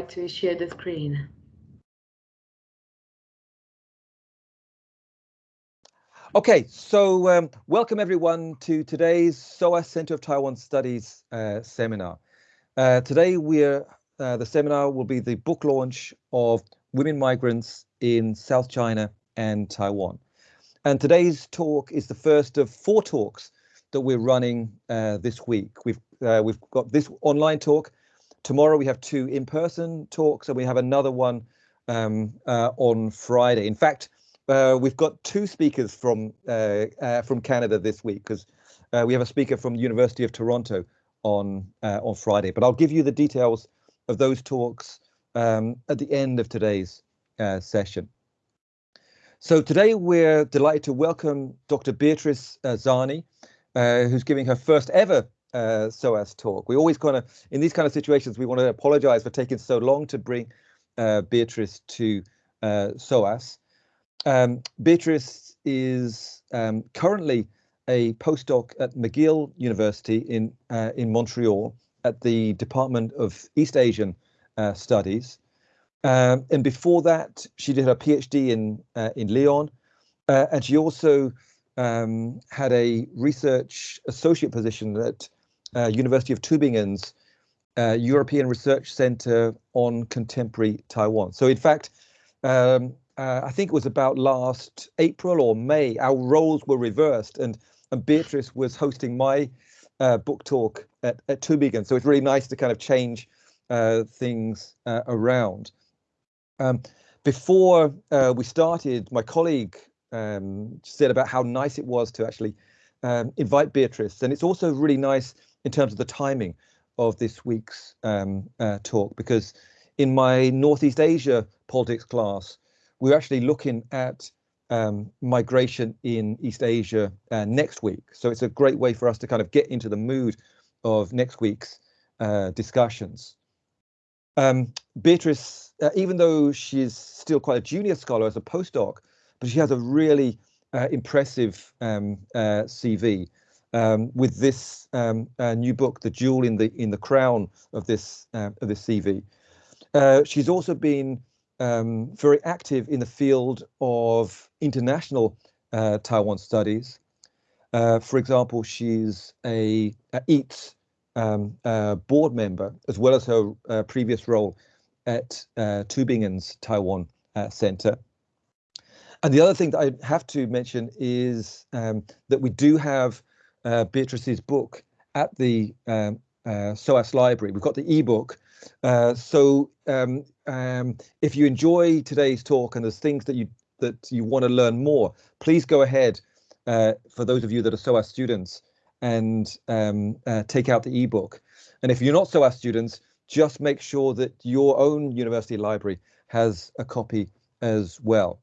to share the screen. Okay, so um, welcome everyone to today's SOAS Center of Taiwan Studies uh, seminar. Uh, today we're, uh, the seminar will be the book launch of Women Migrants in South China and Taiwan. And today's talk is the first of four talks that we're running uh, this week. We've, uh, we've got this online talk. Tomorrow we have two in-person talks and we have another one um, uh, on Friday. In fact, uh, we've got two speakers from uh, uh, from Canada this week because uh, we have a speaker from the University of Toronto on uh, on Friday. But I'll give you the details of those talks um, at the end of today's session. So today we're delighted to welcome Dr. Beatrice Zani, who's giving her first ever SOAS talk. We always kind of, in these kind of situations, we want to apologize for taking so long to bring Beatrice to SOAS. Um, Beatrice is um, currently a postdoc at McGill University in uh, in Montreal at the Department of East Asian uh, Studies. Um, and before that, she did her PhD in uh, in Lyon, uh, and she also um, had a research associate position at uh, University of Tübingen's uh, European Research Center on Contemporary Taiwan. So, in fact, um, uh, I think it was about last April or May, our roles were reversed and, and Beatrice was hosting my uh, book talk at, at Tübingen. So it's really nice to kind of change uh, things around. Um, before we started, my colleague um, said about how nice it was to actually um, invite Beatrice. And it's also really nice in terms of the timing of this week's um, uh, talk, because in my Northeast Asia politics class, we're actually looking at um, migration in East Asia uh, next week. So it's a great way for us to kind of get into the mood of next week's uh, discussions. Um, Beatrice, uh, even though she's still quite a junior scholar as a postdoc, but she has a really uh, impressive um, uh, CV um, with this um, uh, new book, "The Jewel in the in the Crown" of this of this CV. she's also been um, very active in the field of international uh, Taiwan studies. Uh, for example, she's a, a EATS um, uh, board member, as well as her uh, previous role at uh, Tübingen's Taiwan uh, Center. And the other thing that I have to mention is um, that we do have Beatrice's book at the um, SOAS library. We've got the ebook, uh, so um, um, if you enjoy today's talk and there's things that you that you want to learn more, please go ahead. Uh, for those of you that are SOAS students, and um, uh, take out the ebook. And if you're not SOAS students, just make sure that your own university library has a copy as well.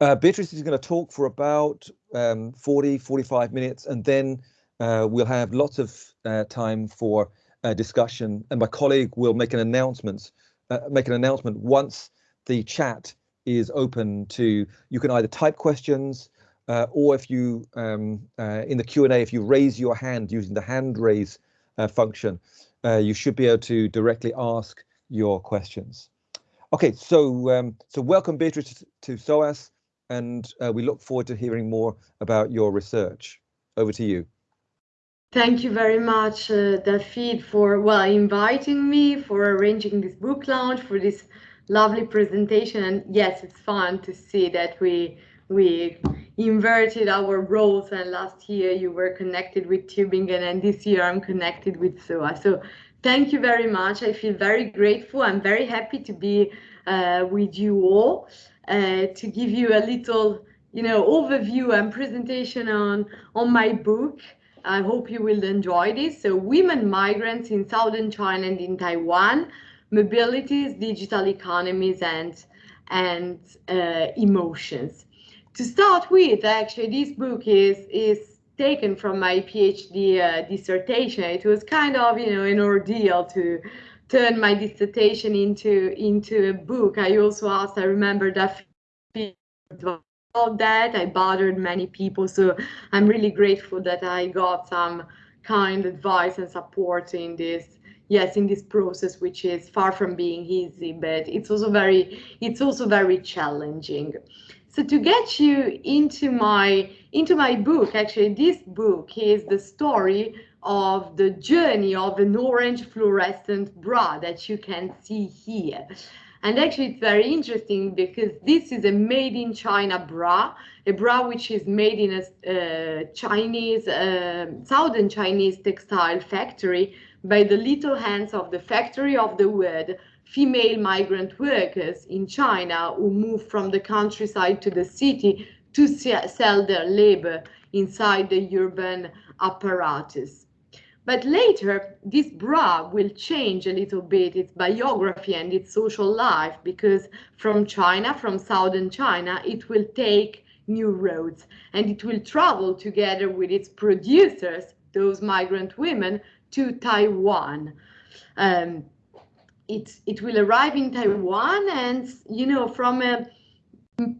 Uh, Beatrice is going to talk for about um, 40, 45 minutes, and then uh, we'll have lots of uh, time for uh, discussion, and my colleague will make an announcement. Uh, make an announcement once the chat is open to. You can either type questions, uh, or if you um, in the Q and A, if you raise your hand using the hand raise function, you should be able to directly ask your questions. Okay, so um, so welcome Beatrice to SOAS, and we look forward to hearing more about your research. Over to you. Thank you very much, uh, David, for well inviting me, for arranging this book launch, for this lovely presentation. And yes, it's fun to see that we we inverted our roles. And last year you were connected with Tübingen, and this year I'm connected with SOA. So thank you very much. I feel very grateful. I'm very happy to be uh, with you all uh, to give you a little, you know, overview and presentation on on my book. I hope you will enjoy this. So women migrants in Southern China and in Taiwan, mobilities, digital economies, and, and uh, emotions. To start with, actually, this book is, is taken from my PhD uh, dissertation. It was kind of, you know, an ordeal to turn my dissertation into, into a book. I also asked, I remember that that. I bothered many people. So I'm really grateful that I got some kind advice and support in this yes, in this process, which is far from being easy, but it's also very, it's also very challenging. So to get you into my into my book, actually, this book is the story of the journey of an orange fluorescent bra that you can see here. And actually, it's very interesting because this is a made in China bra, a bra which is made in a uh, Chinese, uh, southern Chinese textile factory by the little hands of the factory of the wood female migrant workers in China who moved from the countryside to the city to sell their labor inside the urban apparatus. But later, this bra will change a little bit its biography and its social life because from China, from southern China, it will take new roads and it will travel together with its producers, those migrant women, to Taiwan. Um, it, it will arrive in Taiwan and, you know, from a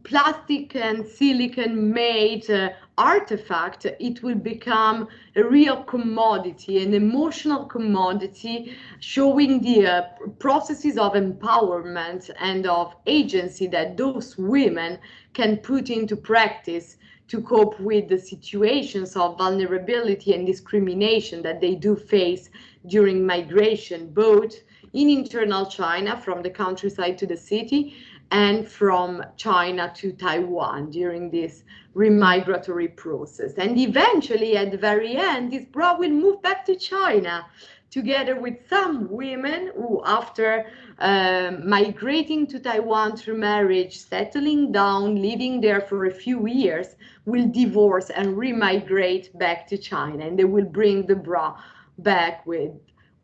plastic and silicon made uh, artifact, it will become a real commodity, an emotional commodity, showing the uh, processes of empowerment and of agency that those women can put into practice to cope with the situations of vulnerability and discrimination that they do face during migration, both in internal China from the countryside to the city and from China to Taiwan during this remigratory process. And eventually, at the very end, this bra will move back to China together with some women who, after uh, migrating to Taiwan through marriage, settling down, living there for a few years, will divorce and remigrate back to China. And they will bring the bra back with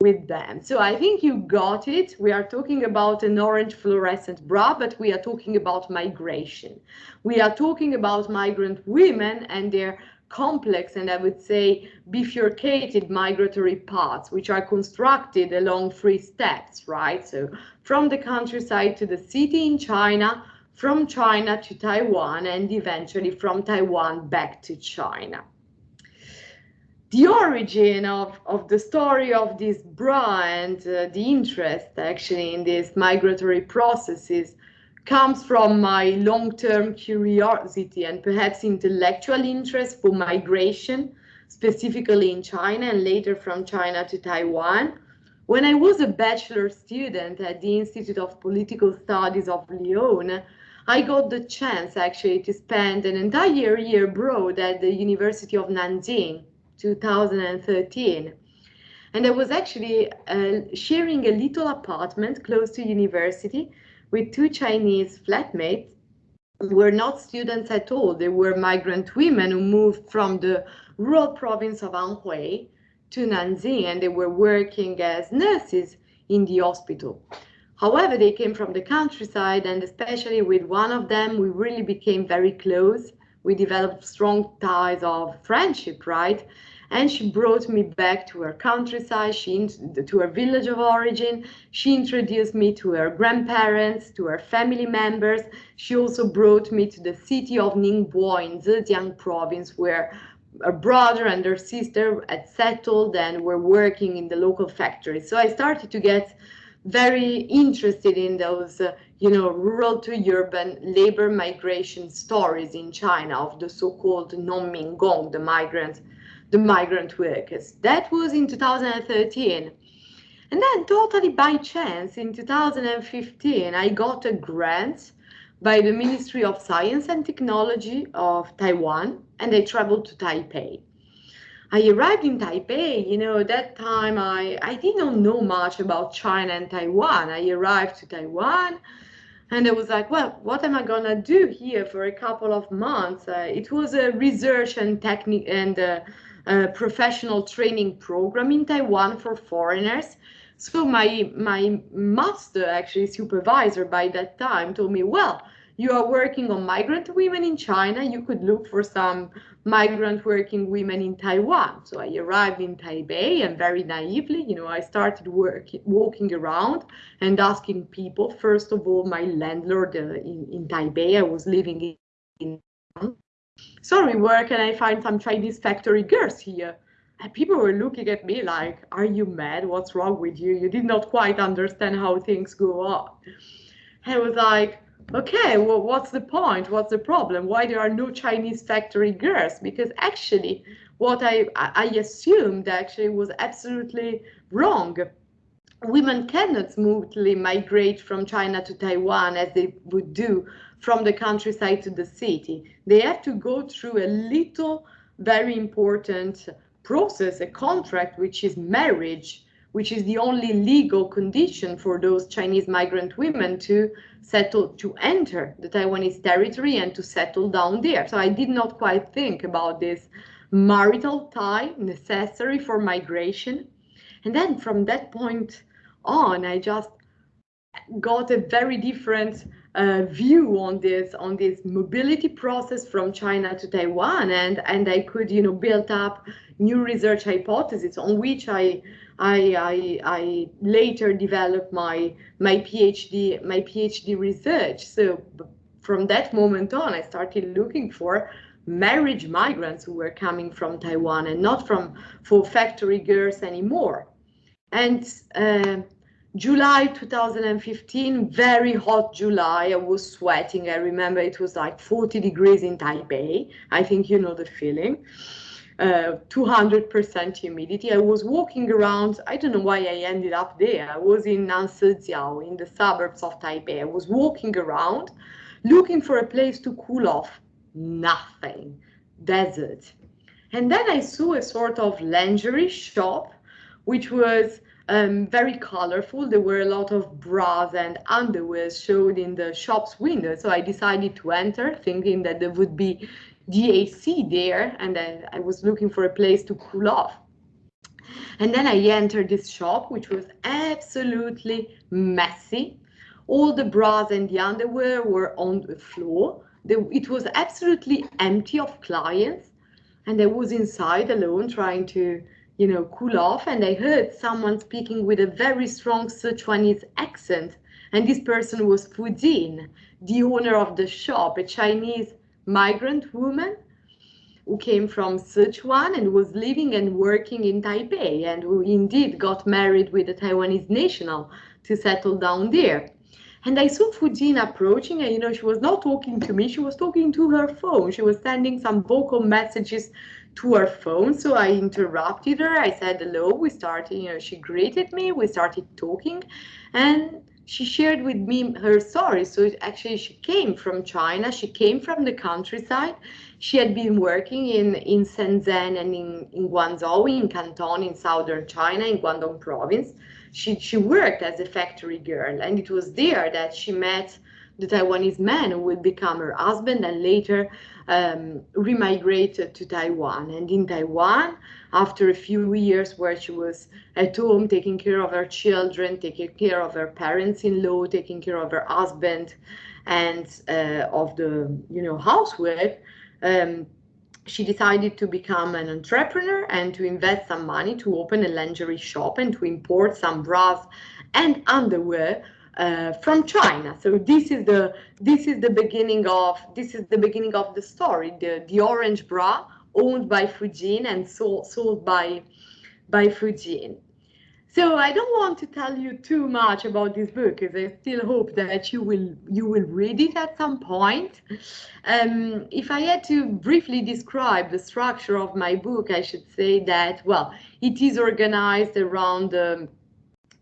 with them. So I think you got it. We are talking about an orange fluorescent bra, but we are talking about migration. We are talking about migrant women and their complex and I would say bifurcated migratory paths, which are constructed along three steps, right? So from the countryside to the city in China, from China to Taiwan, and eventually from Taiwan back to China the origin of, of the story of this bra and uh, the interest actually in these migratory processes comes from my long-term curiosity and perhaps intellectual interest for migration, specifically in China and later from China to Taiwan. When I was a bachelor student at the Institute of Political Studies of Lyon, I got the chance actually to spend an entire year abroad at the University of Nanjing 2013. And I was actually uh, sharing a little apartment close to university with two Chinese flatmates who were not students at all. They were migrant women who moved from the rural province of Anhui to Nanjing and they were working as nurses in the hospital. However, they came from the countryside and especially with one of them, we really became very close. We developed strong ties of friendship, right? and she brought me back to her countryside, she to her village of origin. She introduced me to her grandparents, to her family members. She also brought me to the city of Ningbo in Zhejiang province, where her brother and her sister had settled and were working in the local factory. So I started to get very interested in those, uh, you know, rural to urban labor migration stories in China of the so-called nongmingong, the migrant the migrant workers. That was in 2013. And then totally by chance in 2015, I got a grant by the Ministry of Science and Technology of Taiwan, and I traveled to Taipei. I arrived in Taipei, you know, that time I, I didn't know much about China and Taiwan. I arrived to Taiwan and I was like, well, what am I gonna do here for a couple of months? Uh, it was a research and technique and uh, professional training program in Taiwan for foreigners. So my my master, actually supervisor by that time, told me, well, you are working on migrant women in China. You could look for some migrant working women in Taiwan. So I arrived in Taipei and very naively, you know, I started work, walking around and asking people, first of all, my landlord uh, in, in Taipei, I was living in sorry, where can I find some Chinese factory girls here? And people were looking at me like, are you mad? What's wrong with you? You did not quite understand how things go on. I was like, okay, well, what's the point? What's the problem? Why there are no Chinese factory girls? Because actually, what I, I assumed actually was absolutely wrong. Women cannot smoothly migrate from China to Taiwan as they would do from the countryside to the city. They have to go through a little very important process, a contract, which is marriage, which is the only legal condition for those Chinese migrant women to settle, to enter the Taiwanese territory and to settle down there. So I did not quite think about this marital tie necessary for migration. And then from that point on, I just got a very different uh, view on this on this mobility process from China to Taiwan, and and I could you know build up new research hypotheses on which I I, I, I later developed my my PhD my PhD research. So from that moment on, I started looking for marriage migrants who were coming from Taiwan and not from for factory girls anymore. And uh, July 2015, very hot July. I was sweating. I remember it was like 40 degrees in Taipei. I think you know the feeling. 200% uh, humidity. I was walking around. I don't know why I ended up there. I was in Nanshijiao, in the suburbs of Taipei. I was walking around looking for a place to cool off. Nothing. Desert. And then I saw a sort of lingerie shop, which was um, very colorful. There were a lot of bras and underwear showed in the shop's window. So I decided to enter thinking that there would be DAC there and I, I was looking for a place to cool off. And then I entered this shop, which was absolutely messy. All the bras and the underwear were on the floor. it was absolutely empty of clients. And I was inside alone trying to you know, cool off. And I heard someone speaking with a very strong Sichuanese accent. And this person was Fu Jin, the owner of the shop, a Chinese migrant woman who came from Sichuan and was living and working in Taipei and who indeed got married with a Taiwanese national to settle down there. And I saw Fu Jin approaching and, you know, she was not talking to me, she was talking to her phone. She was sending some vocal messages to her phone. So I interrupted her. I said hello. We started, you know, she greeted me. We started talking and she shared with me her story. So actually she came from China. She came from the countryside. She had been working in, in Shenzhen and in, in Guangzhou, in Canton, in southern China, in Guangdong province. She, she worked as a factory girl and it was there that she met the Taiwanese man who would become her husband and later um, remigrated to Taiwan. And in Taiwan, after a few years where she was at home taking care of her children, taking care of her parents-in-law, taking care of her husband, and uh, of the you know housework, um, she decided to become an entrepreneur and to invest some money to open a lingerie shop and to import some bras and underwear uh, from China. So this is the this is the beginning of this is the beginning of the story. The the orange bra owned by Fujin and sold sold by by Fu Jin. So I don't want to tell you too much about this book because I still hope that you will you will read it at some point. Um, if I had to briefly describe the structure of my book, I should say that well, it is organized around the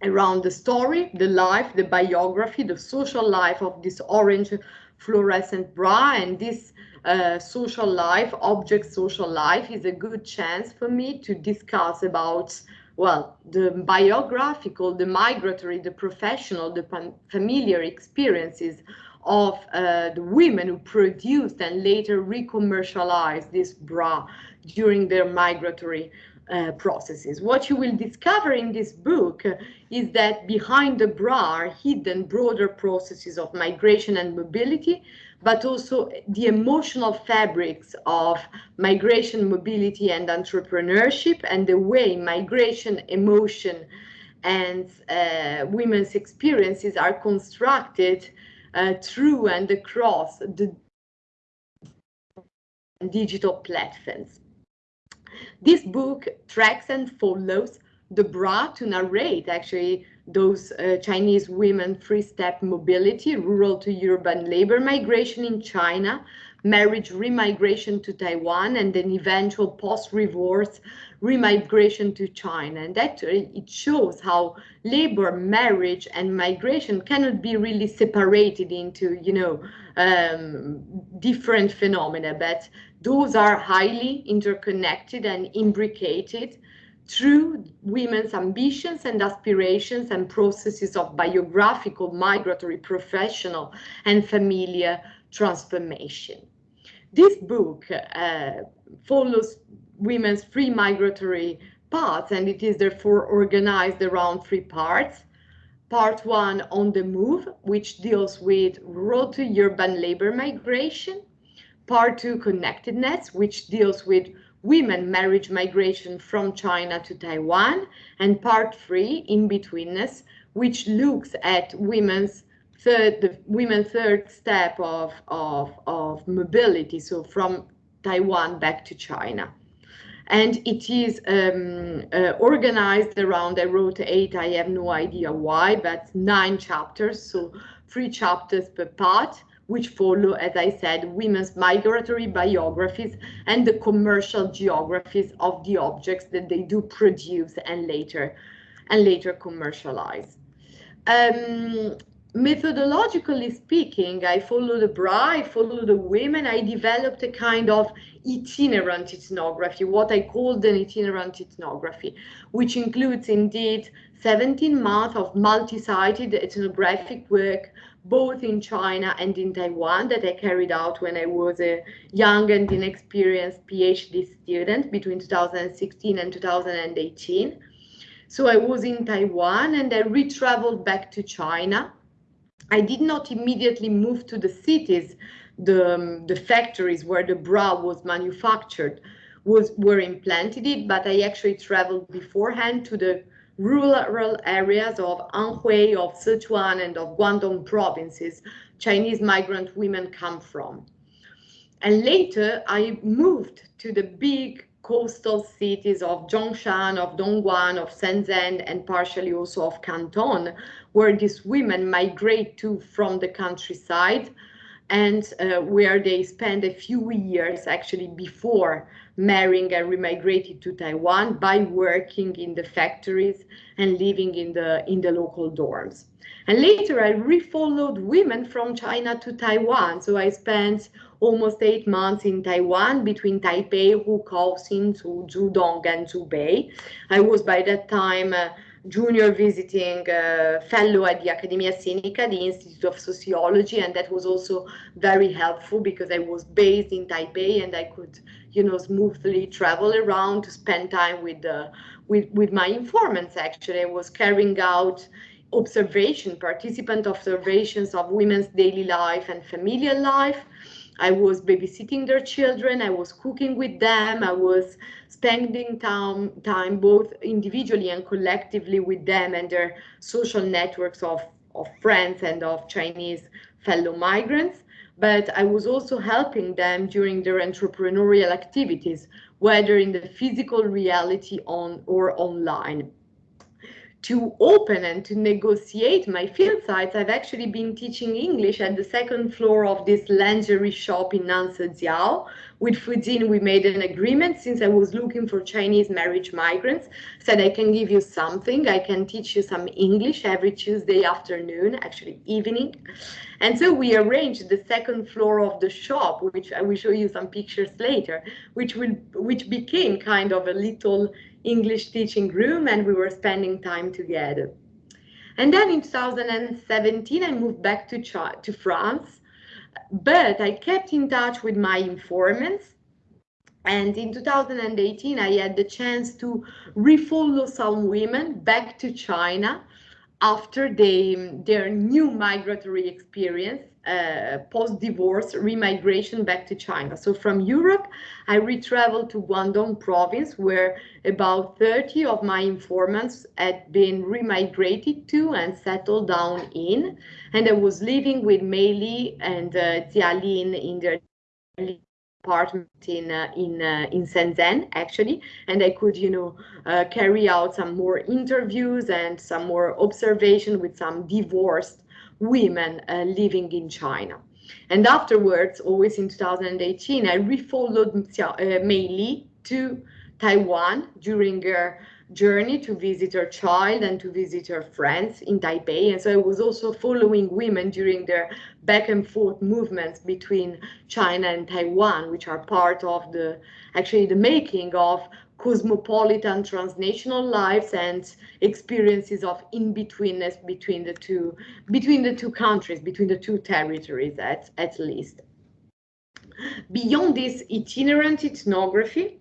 around the story, the life, the biography, the social life of this orange fluorescent bra and this uh, social life, object social life is a good chance for me to discuss about, well, the biographical, the migratory, the professional, the familiar experiences of uh, the women who produced and later re-commercialized this bra during their migratory uh, processes. What you will discover in this book is that behind the bra are hidden broader processes of migration and mobility, but also the emotional fabrics of migration, mobility, and entrepreneurship, and the way migration, emotion, and uh, women's experiences are constructed uh, through and across the digital platforms. This book tracks and follows the bra to narrate actually those uh, Chinese women three-step mobility, rural to urban labor migration in China, marriage remigration to Taiwan, and then eventual post-divorce remigration to China. And actually it shows how labor, marriage, and migration cannot be really separated into, you know, um, different phenomena, but those are highly interconnected and imbricated through women's ambitions and aspirations and processes of biographical, migratory, professional, and familiar transformation. This book uh, follows women's free migratory paths, and it is therefore organized around three parts. Part one on the move, which deals with rural to urban labor migration. Part two, connectedness, which deals with women marriage migration from China to Taiwan, and part three, in-betweenness, which looks at women's third, the women third step of, of, of mobility, so from Taiwan back to China. And it is um, uh, organized around, I wrote eight, I have no idea why, but nine chapters, so three chapters per part which follow, as I said, women's migratory biographies and the commercial geographies of the objects that they do produce and later and later commercialize. Um, methodologically speaking, I follow the bra, I follow the women, I developed a kind of itinerant ethnography, what I called an itinerant ethnography, which includes indeed 17 months of multi-sited ethnographic work both in China and in Taiwan that I carried out when I was a young and inexperienced PhD student between 2016 and 2018. So I was in Taiwan and I re-traveled back to China. I did not immediately move to the cities, the, um, the factories where the bra was manufactured was were implanted it, but I actually traveled beforehand to the rural areas of Anhui, of Sichuan, and of Guangdong provinces Chinese migrant women come from. And later I moved to the big coastal cities of Zhongshan, of Dongguan, of Shenzhen, and partially also of Canton, where these women migrate to from the countryside and uh, where they spend a few years actually before marrying and remigrated to Taiwan by working in the factories and living in the in the local dorms. And later I refollowed women from China to Taiwan. So I spent almost eight months in Taiwan between Taipei, Hukou, Hsinchu, Zhudong, and Zhubei. I was by that time uh, junior visiting uh, fellow at the Academia Sinica, the Institute of Sociology, and that was also very helpful because I was based in Taipei and I could, you know, smoothly travel around to spend time with the with with my informants. Actually, I was carrying out observation, participant observations of women's daily life and familial life. I was babysitting their children, I was cooking with them, I was spending time, time both individually and collectively with them and their social networks of, of friends and of Chinese fellow migrants. But I was also helping them during their entrepreneurial activities, whether in the physical reality on or online to open and to negotiate my field sites, I've actually been teaching English at the second floor of this lingerie shop in Nanshijiao. With Fujin, we made an agreement since I was looking for Chinese marriage migrants, said I can give you something, I can teach you some English every Tuesday afternoon, actually evening. And so we arranged the second floor of the shop, which I will show you some pictures later, which will which became kind of a little English teaching room and we were spending time together. And then in 2017, I moved back to, to France, but I kept in touch with my informants. And in 2018, I had the chance to refollow some women back to China after they, their new migratory experience uh, post-divorce remigration back to China. So from Europe, I retraveled to Guangdong province where about 30 of my informants had been remigrated to and settled down in. And I was living with Mei Li and uh, Lin in their apartment in uh, in uh, in Shenzhen actually, and I could you know uh, carry out some more interviews and some more observation with some divorced women uh, living in China. And afterwards, always in 2018, I refollowed uh, Mei Li to Taiwan during her journey to visit her child and to visit her friends in Taipei. And so I was also following women during their back and forth movements between China and Taiwan, which are part of the actually the making of cosmopolitan transnational lives and experiences of in-betweenness between the two between the two countries, between the two territories at, at least. Beyond this itinerant ethnography,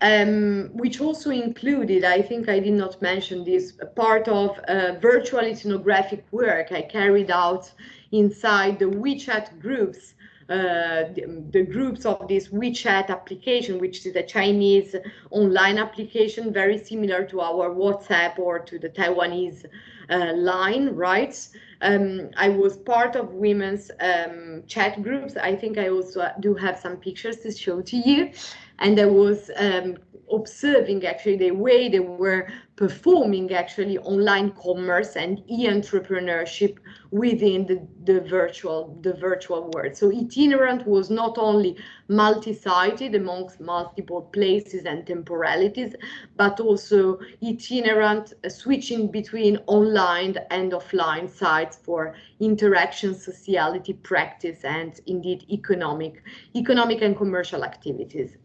um, which also included, I think I did not mention this, part of uh, virtual ethnographic work I carried out inside the WeChat groups, the, the, groups of this WeChat application, which is a Chinese online application, very similar to our WhatsApp or to the Taiwanese uh, line, right? Um, I was part of women's um, chat groups. I think I also do have some pictures to show to you and I was um, observing actually the way they were performing actually online commerce and e-entrepreneurship within the, the virtual the virtual world. So itinerant was not only multi-sited amongst multiple places and temporalities, but also itinerant uh, switching between online and offline sites for interaction, sociality, practice, and indeed economic, economic and commercial activities.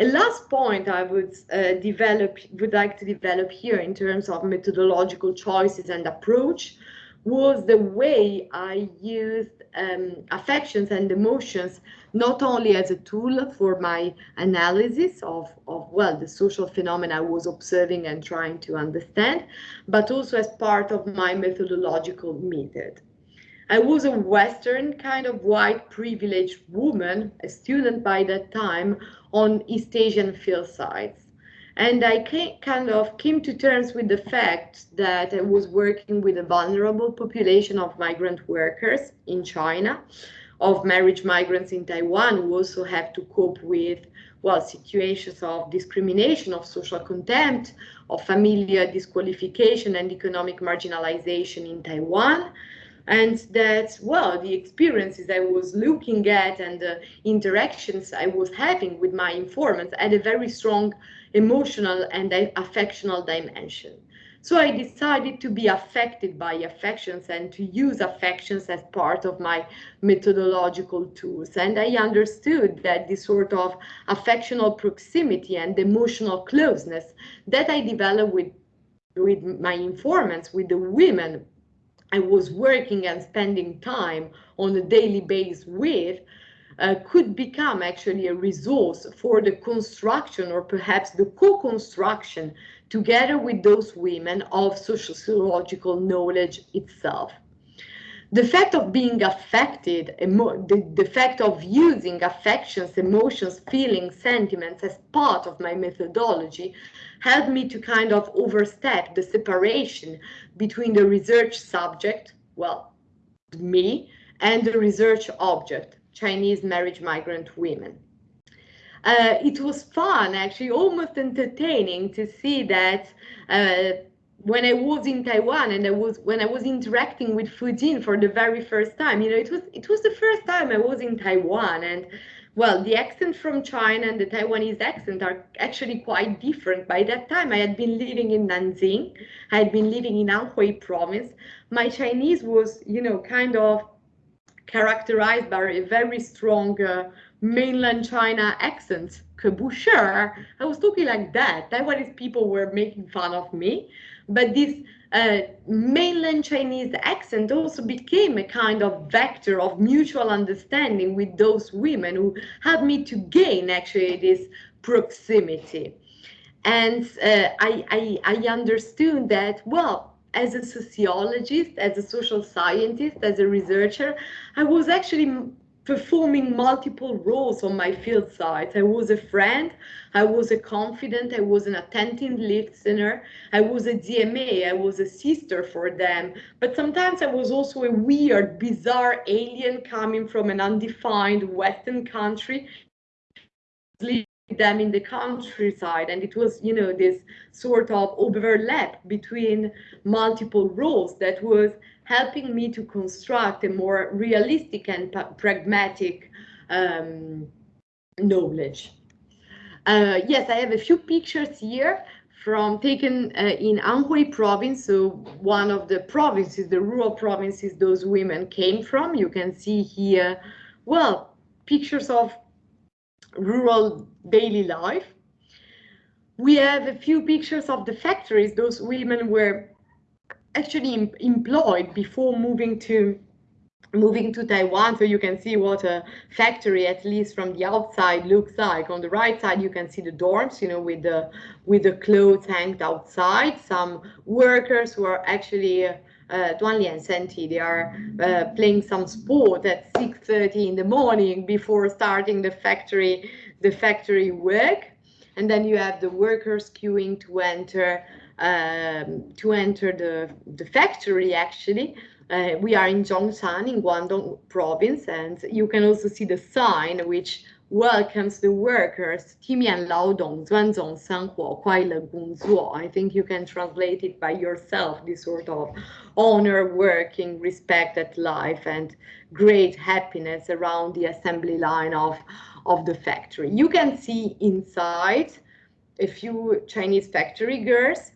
A last point I would uh, develop, would like to develop here in terms of methodological choices and approach was the way I used um, affections and emotions not only as a tool for my analysis of, of, well, the social phenomena I was observing and trying to understand, but also as part of my methodological method. I was a Western kind of white privileged woman, a student by that time on East Asian field sites. And I came, kind of came to terms with the fact that I was working with a vulnerable population of migrant workers in China, of marriage migrants in Taiwan who also have to cope with well, situations of discrimination, of social contempt, of familial disqualification and economic marginalization in Taiwan, and that well the experiences i was looking at and the interactions i was having with my informants had a very strong emotional and affectional dimension. So i decided to be affected by affections and to use affections as part of my methodological tools. And i understood that this sort of affectional proximity and emotional closeness that i developed with with my informants with the women I was working and spending time on a daily basis with uh, could become actually a resource for the construction or perhaps the co-construction together with those women of sociological knowledge itself the fact of being affected, the, the fact of using affections, emotions, feelings, sentiments as part of my methodology helped me to kind of overstep the separation between the research subject, well, me, and the research object, Chinese marriage migrant women. Uh, it was fun, actually, almost entertaining to see that uh, when I was in Taiwan and I was when I was interacting with Fujin for the very first time, you know, it was it was the first time I was in Taiwan and well, the accent from China and the Taiwanese accent are actually quite different. By that time, I had been living in Nanjing. I had been living in Anhui province. My Chinese was, you know, kind of characterized by a very strong uh, mainland China accent. Kabusher. I was talking like that. Taiwanese people were making fun of me. But this uh, mainland Chinese accent also became a kind of vector of mutual understanding with those women who helped me to gain actually this proximity. And uh, I, I, I understood that, well, as a sociologist, as a social scientist, as a researcher, I was actually performing multiple roles on my field sites. I was a friend, I was a confident, I was an attentive listener, I was a DMA, I was a sister for them. But sometimes I was also a weird, bizarre alien coming from an undefined Western country them in the countryside and it was you know this sort of overlap between multiple roles that was helping me to construct a more realistic and pragmatic um, knowledge uh, yes i have a few pictures here from taken uh, in Anhui province, so one of the provinces, the rural provinces those women came from. You can see here, well, pictures of rural daily life. We have a few pictures of the factories. Those women were actually em employed before moving to moving to Taiwan. So you can see what a factory, at least from the outside, looks like. On the right side, you can see the dorms, you know, with the with the clothes hanged outside. Some workers who are actually uh, uh, duan li and Senti, they are uh, playing some sport at 6.30 in the morning before starting the factory the factory work. And then you have the workers queuing to enter um, to enter the the factory actually. Uh, we are in Zhongshan in Guangdong province and you can also see the sign which welcomes the workers, 体面劳动,尊重生活,快乐工作. I think you can translate it by yourself, this sort of honor working, respect at life, and great happiness around the assembly line of, of the factory. You can see inside a few Chinese factory girls.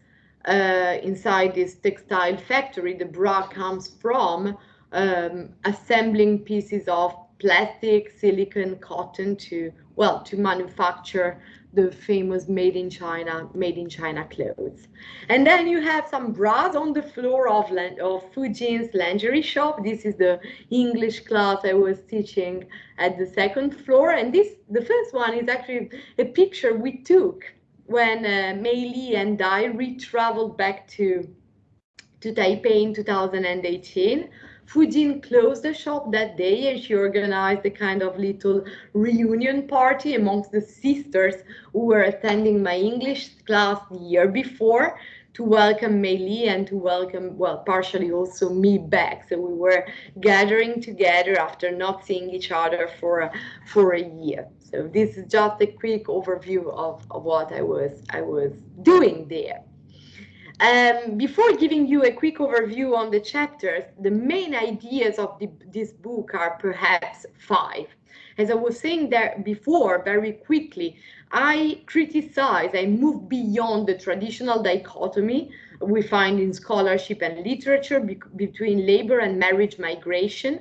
Uh, inside this textile factory, the bra comes from um, assembling pieces of plastic, silicon, cotton to, well, to manufacture the famous made in China, made in China clothes. And then you have some bras on the floor of, of Fujin's lingerie shop. This is the English class I was teaching at the second floor. And this, the first one is actually a picture we took when uh, Mei Li and I re-traveled back to, to Taipei in 2018 Fujin closed the shop that day and she organized a kind of little reunion party amongst the sisters who were attending my English class the year before to welcome Mei Li and to welcome, well, partially also me back. So we were gathering together after not seeing each other for, for a year. So this is just a quick overview of, of what I was, I was doing there. Um, before giving you a quick overview on the chapters, the main ideas of the, this book are perhaps five. As I was saying there before, very quickly, I criticize, I move beyond the traditional dichotomy we find in scholarship and literature be between labor and marriage migration.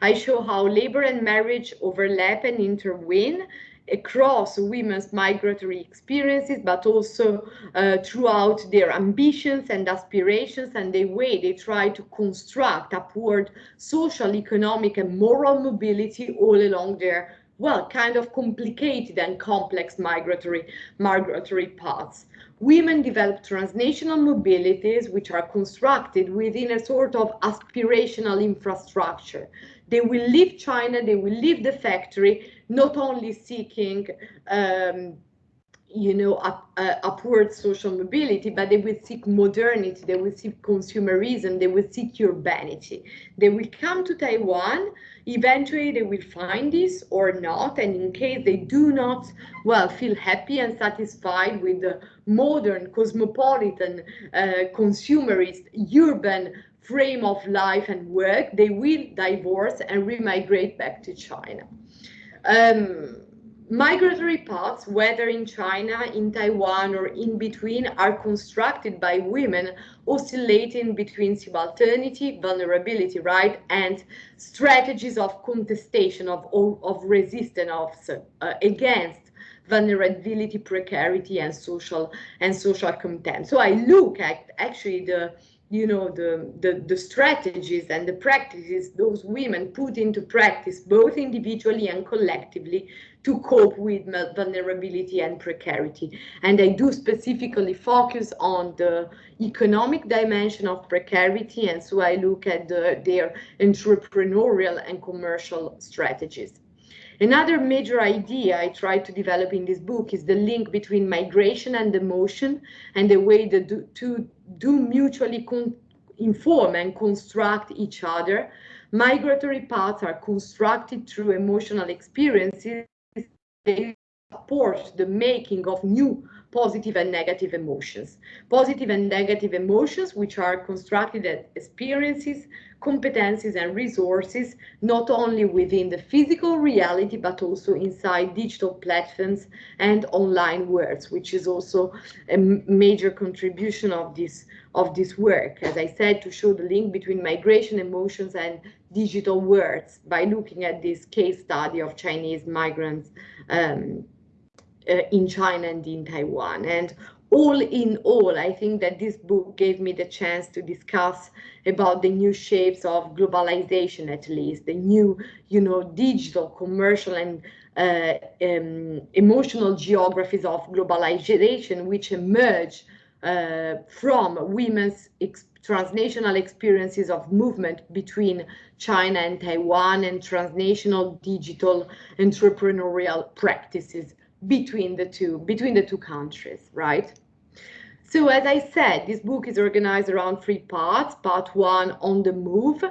I show how labor and marriage overlap and intervene across women's migratory experiences, but also uh, throughout their ambitions and aspirations and the way they try to construct upward social, economic, and moral mobility all along their well, kind of complicated and complex migratory, migratory paths. Women develop transnational mobilities which are constructed within a sort of aspirational infrastructure. They will leave China, they will leave the factory, not only seeking um, you know, up, uh, upward social mobility, but they will seek modernity, they will seek consumerism, they will seek urbanity. They will come to Taiwan, eventually they will find this or not, and in case they do not, well, feel happy and satisfied with the modern, cosmopolitan, uh, consumerist, urban frame of life and work, they will divorce and remigrate back to China. Um, migratory paths, whether in China, in Taiwan, or in between, are constructed by women oscillating between subalternity, vulnerability, right, and strategies of contestation, of, of resistance of, uh, against vulnerability, precarity, and social and social contempt. So I look at actually the you know the, the the strategies and the practices those women put into practice both individually and collectively to cope with vulnerability and precarity. And i do specifically focus on the economic dimension of precarity and so i look at the, their entrepreneurial and commercial strategies. Another major idea I try to develop in this book is the link between migration and emotion and the way the two do mutually inform and construct each other. Migratory paths are constructed through emotional experiences. They support the making of new positive and negative emotions. Positive and negative emotions, which are constructed as experiences, competencies, and resources, not only within the physical reality, but also inside digital platforms and online worlds, which is also a major contribution of this of this work, as I said, to show the link between migration emotions and digital worlds by looking at this case study of Chinese migrants um, in China and in Taiwan. And all in all, I think that this book gave me the chance to discuss about the new shapes of globalization, at least the new, you know, digital, commercial, and uh, um, emotional geographies of globalization, which emerge uh, from women's ex transnational experiences of movement between China and Taiwan and transnational digital entrepreneurial practices between the two between the two countries right? So as i said this book is organized around three parts. Part one on the move.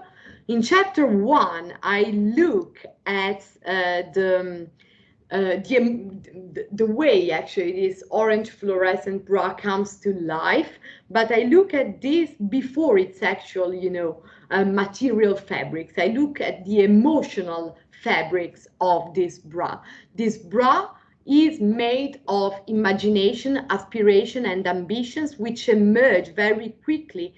In chapter one i look at uh, the uh, the, the way actually this orange fluorescent bra comes to life but i look at this before its actual you know uh, material fabrics. I look at the emotional fabrics of this bra. This bra is made of imagination, aspiration, and ambitions, which emerge very quickly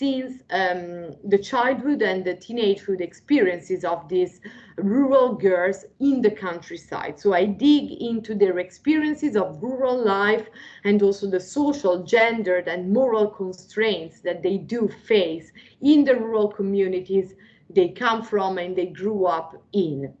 since um, the childhood and the teenagehood experiences of these rural girls in the countryside. So I dig into their experiences of rural life and also the social, gendered, and moral constraints that they do face in the rural communities they come from and they grew up in.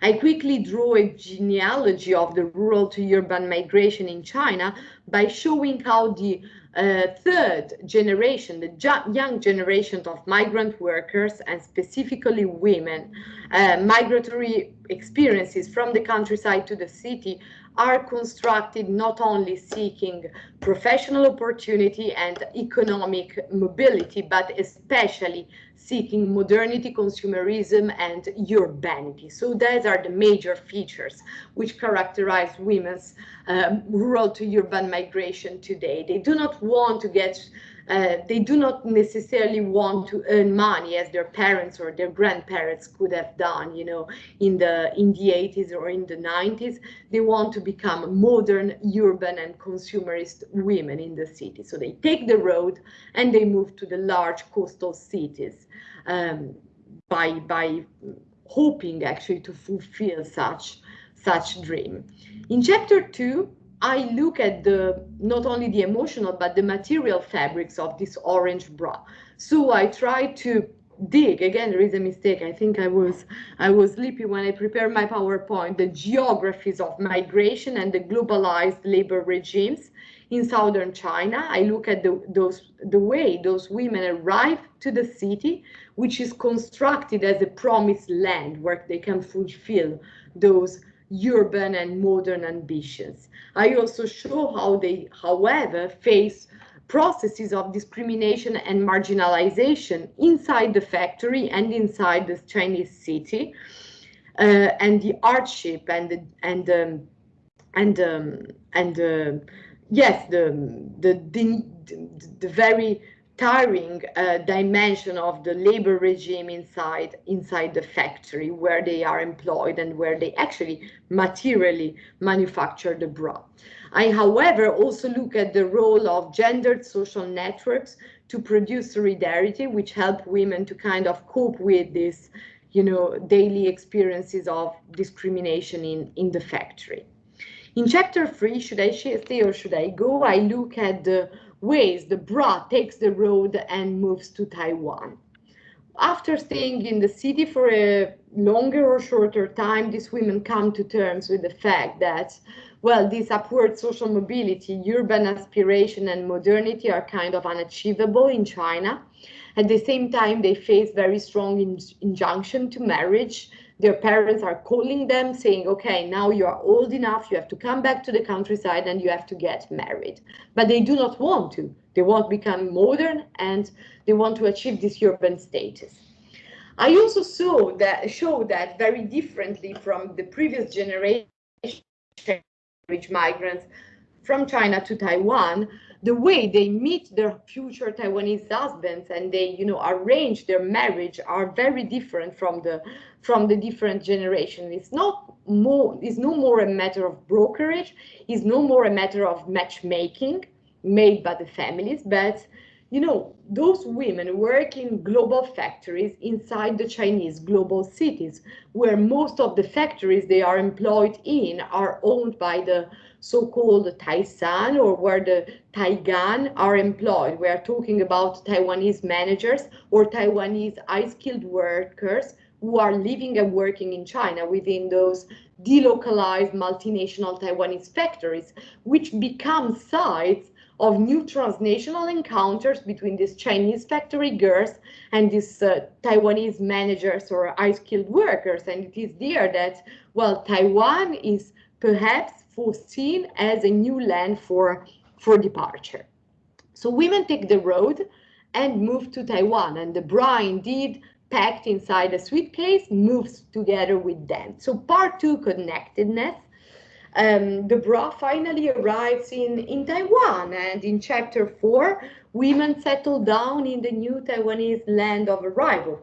I quickly draw a genealogy of the rural to urban migration in China by showing how the uh, third generation, the young generation of migrant workers and specifically women, uh, migratory experiences from the countryside to the city are constructed not only seeking professional opportunity and economic mobility, but especially seeking modernity, consumerism, and urbanity. So those are the major features which characterize women's um, rural to urban migration today. They do not want to get uh, they do not necessarily want to earn money as their parents or their grandparents could have done, you know, in the in the 80s or in the 90s. They want to become modern, urban, and consumerist women in the city. So they take the road and they move to the large coastal cities um, by by hoping actually to fulfill such such dream. In chapter two, I look at the not only the emotional but the material fabrics of this orange bra. So I try to dig. Again there is a mistake. I think i was i was sleepy when i prepared my powerpoint. The geographies of migration and the globalized labor regimes in southern china. I look at the those the way those women arrive to the city which is constructed as a promised land where they can fulfill those urban and modern ambitions. I also show how they, however, face processes of discrimination and marginalization inside the factory and inside the Chinese city, uh, and the hardship and the, and um, and um, and uh, yes, the, the the the very tiring uh, dimension of the labor regime inside inside the factory where they are employed and where they actually materially manufacture the bra. I, however, also look at the role of gendered social networks to produce solidarity, which help women to kind of cope with this, you know, daily experiences of discrimination in, in the factory. In chapter three, should I stay or should I go? I look at the ways the bra takes the road and moves to Taiwan. After staying in the city for a longer or shorter time, these women come to terms with the fact that, well, this upward social mobility, urban aspiration, and modernity are kind of unachievable in China. At the same time, they face very strong in injunction to marriage their parents are calling them saying, okay, now you are old enough, you have to come back to the countryside and you have to get married. But they do not want to. They want to become modern and they want to achieve this urban status. I also saw that show that very differently from the previous generation rich migrants from China to Taiwan, the way they meet their future Taiwanese husbands and they, you know, arrange their marriage are very different from the from the different generation. It's not more, it's no more a matter of brokerage, it's no more a matter of matchmaking made by the families, but you know, those women work in global factories inside the Chinese global cities, where most of the factories they are employed in are owned by the so-called Taishang or where the Taigan are employed. We are talking about Taiwanese managers or Taiwanese high-skilled workers who are living and working in China within those delocalized multinational Taiwanese factories, which become sites of new transnational encounters between these Chinese factory girls and these uh, Taiwanese managers or high-skilled workers. And it is there that, well, Taiwan is perhaps foreseen as a new land for, for departure. So women take the road and move to Taiwan, and the bra indeed packed inside a suitcase moves together with them. So part two, connectedness. Um, the bra finally arrives in, in Taiwan, and in chapter four, women settle down in the new Taiwanese land of arrival.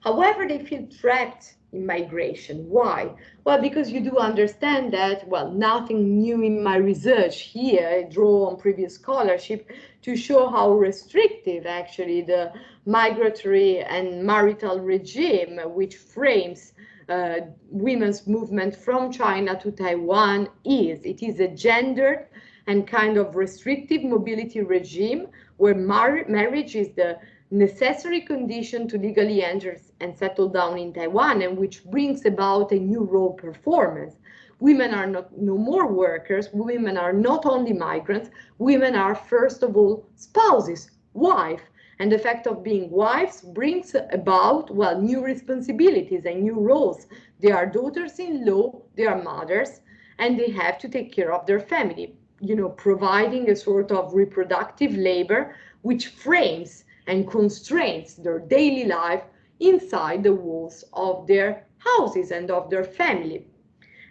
However, they feel trapped in migration. Why? Well, because you do understand that, well, nothing new in my research here, I draw on previous scholarship to show how restrictive actually the migratory and marital regime, which frames uh, women's movement from China to Taiwan is. It is a gendered and kind of restrictive mobility regime where mar marriage is the necessary condition to legally enter and settle down in Taiwan and which brings about a new role performance. Women are not no more workers, women are not only migrants, women are first of all spouses, wife, and the fact of being wives brings about, well, new responsibilities and new roles. They are daughters-in-law, they are mothers, and they have to take care of their family, you know, providing a sort of reproductive labor which frames and constrains their daily life inside the walls of their houses and of their family.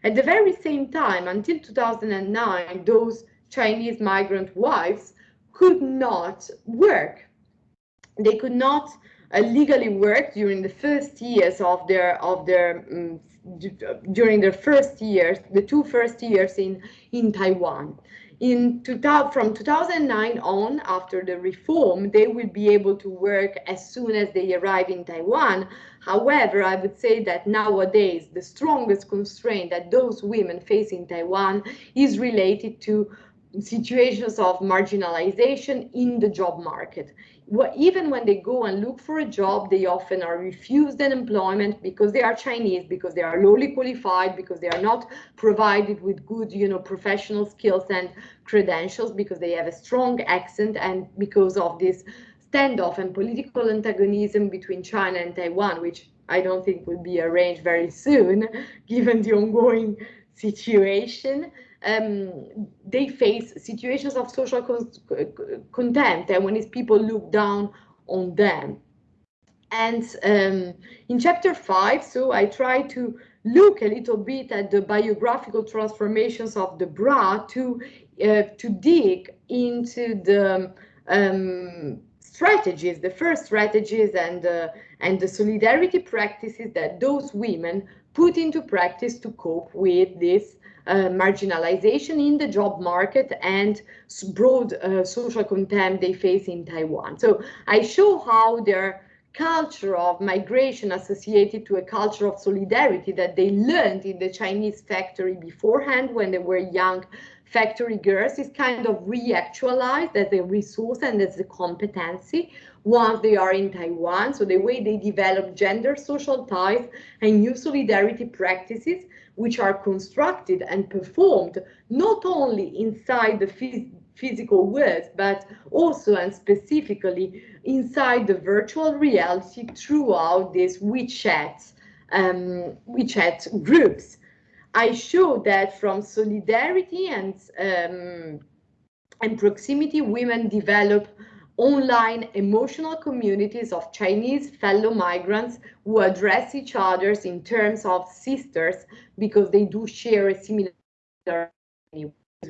At the very same time, until 2009, those Chinese migrant wives could not work they could not uh, legally work during the first years of their of their um, during their first years, the two first years in in Taiwan. In 2000, from 2009 on, after the reform, they will be able to work as soon as they arrive in Taiwan. However, I would say that nowadays the strongest constraint that those women face in Taiwan is related to situations of marginalization in the job market even when they go and look for a job, they often are refused an employment because they are Chinese, because they are lowly qualified, because they are not provided with good, you know, professional skills and credentials, because they have a strong accent, and because of this standoff and political antagonism between China and Taiwan, which I don't think will be arranged very soon, given the ongoing situation um, they face situations of social con contempt and when people look down on them. And um, in chapter five, so I try to look a little bit at the biographical transformations of the bra to uh, to dig into the um, strategies, the first strategies and uh, and the solidarity practices that those women put into practice to cope with this marginalization in the job market and broad uh, social contempt they face in Taiwan. So I show how their culture of migration associated to a culture of solidarity that they learned in the Chinese factory beforehand when they were young factory girls is kind of reactualized as a resource and as a competency once they are in Taiwan. So the way they develop gender social ties and new solidarity practices which are constructed and performed not only inside the phys physical world, but also and specifically inside the virtual reality throughout these WeChat, um, WeChat groups. I show that from solidarity and um, and proximity, women develop online emotional communities of Chinese fellow migrants who address each other in terms of sisters because they do share a similar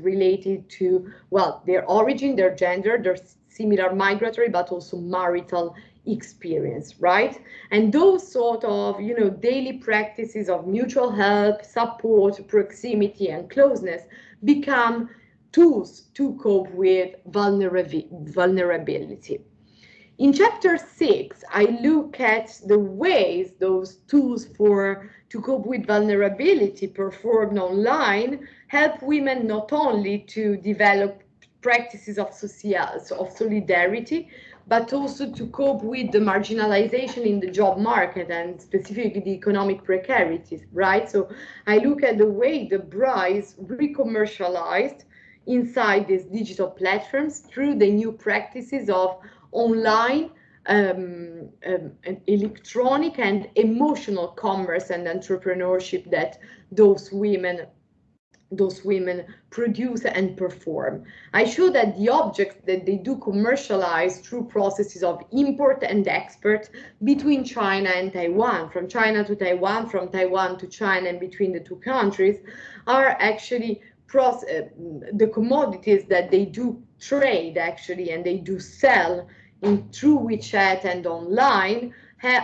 related to, well, their origin, their gender, their similar migratory, but also marital experience, right? And those sort of, you know, daily practices of mutual help, support, proximity, and closeness become tools to cope with vulnerability. In chapter six, I look at the ways those tools for to cope with vulnerability performed online help women not only to develop practices of social of solidarity, but also to cope with the marginalization in the job market and specifically the economic precarities, right? So I look at the way the bra is re-commercialized inside these digital platforms through the new practices of online um, um, electronic and emotional commerce and entrepreneurship that those women those women produce and perform. I show that the objects that they do commercialize through processes of import and export between China and Taiwan, from China to Taiwan, from Taiwan to China and between the two countries, are actually uh, the commodities that they do trade actually and they do sell in through WeChat and online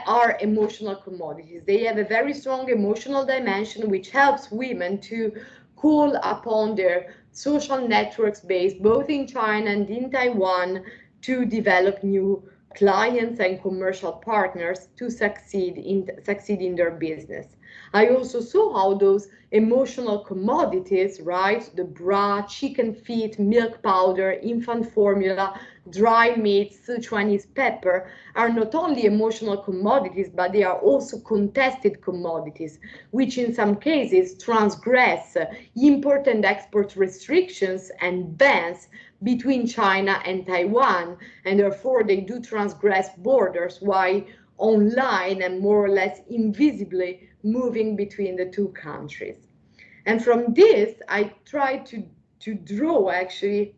are emotional commodities. They have a very strong emotional dimension which helps women to call upon their social networks based both in China and in Taiwan to develop new clients and commercial partners to succeed in succeed in their business. I also saw how those emotional commodities, right, the bra, chicken feet, milk powder, infant formula, dry meat, Sichuanese pepper, are not only emotional commodities, but they are also contested commodities, which in some cases transgress import and export restrictions and bans between China and Taiwan, and therefore they do transgress borders. While online and more or less invisibly moving between the two countries. And from this, I tried to, to draw actually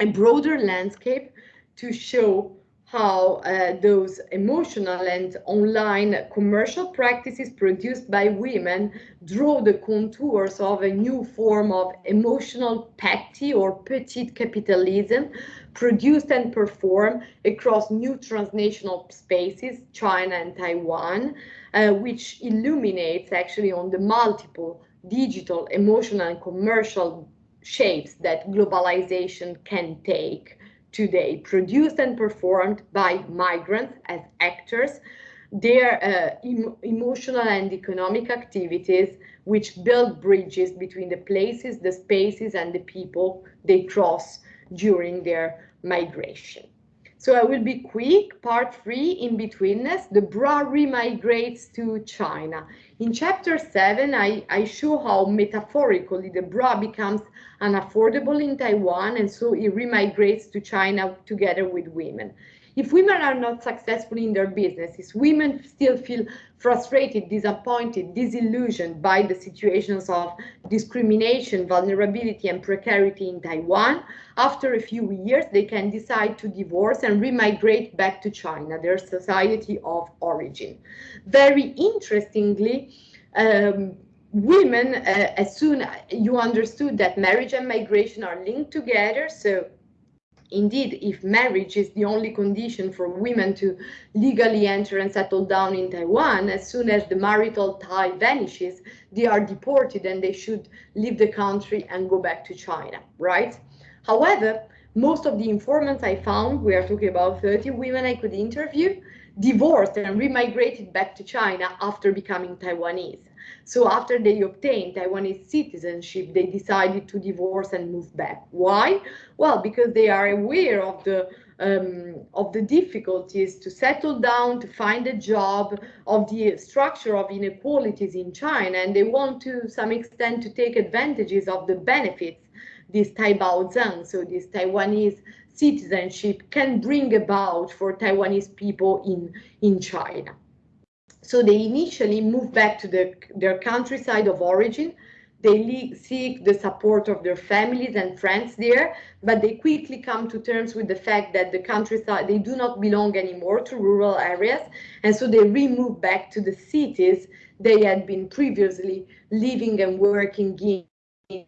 a broader landscape to show how uh, those emotional and online commercial practices produced by women draw the contours of a new form of emotional petty or petit capitalism produced and performed across new transnational spaces, China and Taiwan, uh, which illuminates actually on the multiple digital, emotional, and commercial shapes that globalization can take today, produced and performed by migrants as actors, their uh, em emotional and economic activities, which build bridges between the places, the spaces, and the people they cross during their migration. So I will be quick. Part three, in betweenness, the bra remigrates to China. In chapter seven, I, I show how metaphorically the bra becomes unaffordable in Taiwan and so it remigrates to China together with women. If women are not successful in their businesses, women still feel frustrated, disappointed, disillusioned by the situations of discrimination, vulnerability, and precarity in Taiwan. After a few years, they can decide to divorce and remigrate back to China, their society of origin. Very interestingly, um, women, uh, as soon you understood that marriage and migration are linked together, so Indeed, if marriage is the only condition for women to legally enter and settle down in Taiwan, as soon as the marital tie vanishes, they are deported and they should leave the country and go back to China, right? However, most of the informants I found, we are talking about 30 women I could interview, divorced and remigrated back to China after becoming Taiwanese. So after they obtained Taiwanese citizenship, they decided to divorce and move back. Why? Well, because they are aware of the um, of the difficulties to settle down, to find a job, of the structure of inequalities in China, and they want to some extent to take advantages of the benefits this Taibaozheng, so this Taiwanese citizenship can bring about for Taiwanese people in, in China. So they initially move back to the, their countryside of origin. They seek the support of their families and friends there, but they quickly come to terms with the fact that the countryside, they do not belong anymore to rural areas. And so they remove back to the cities they had been previously living and working in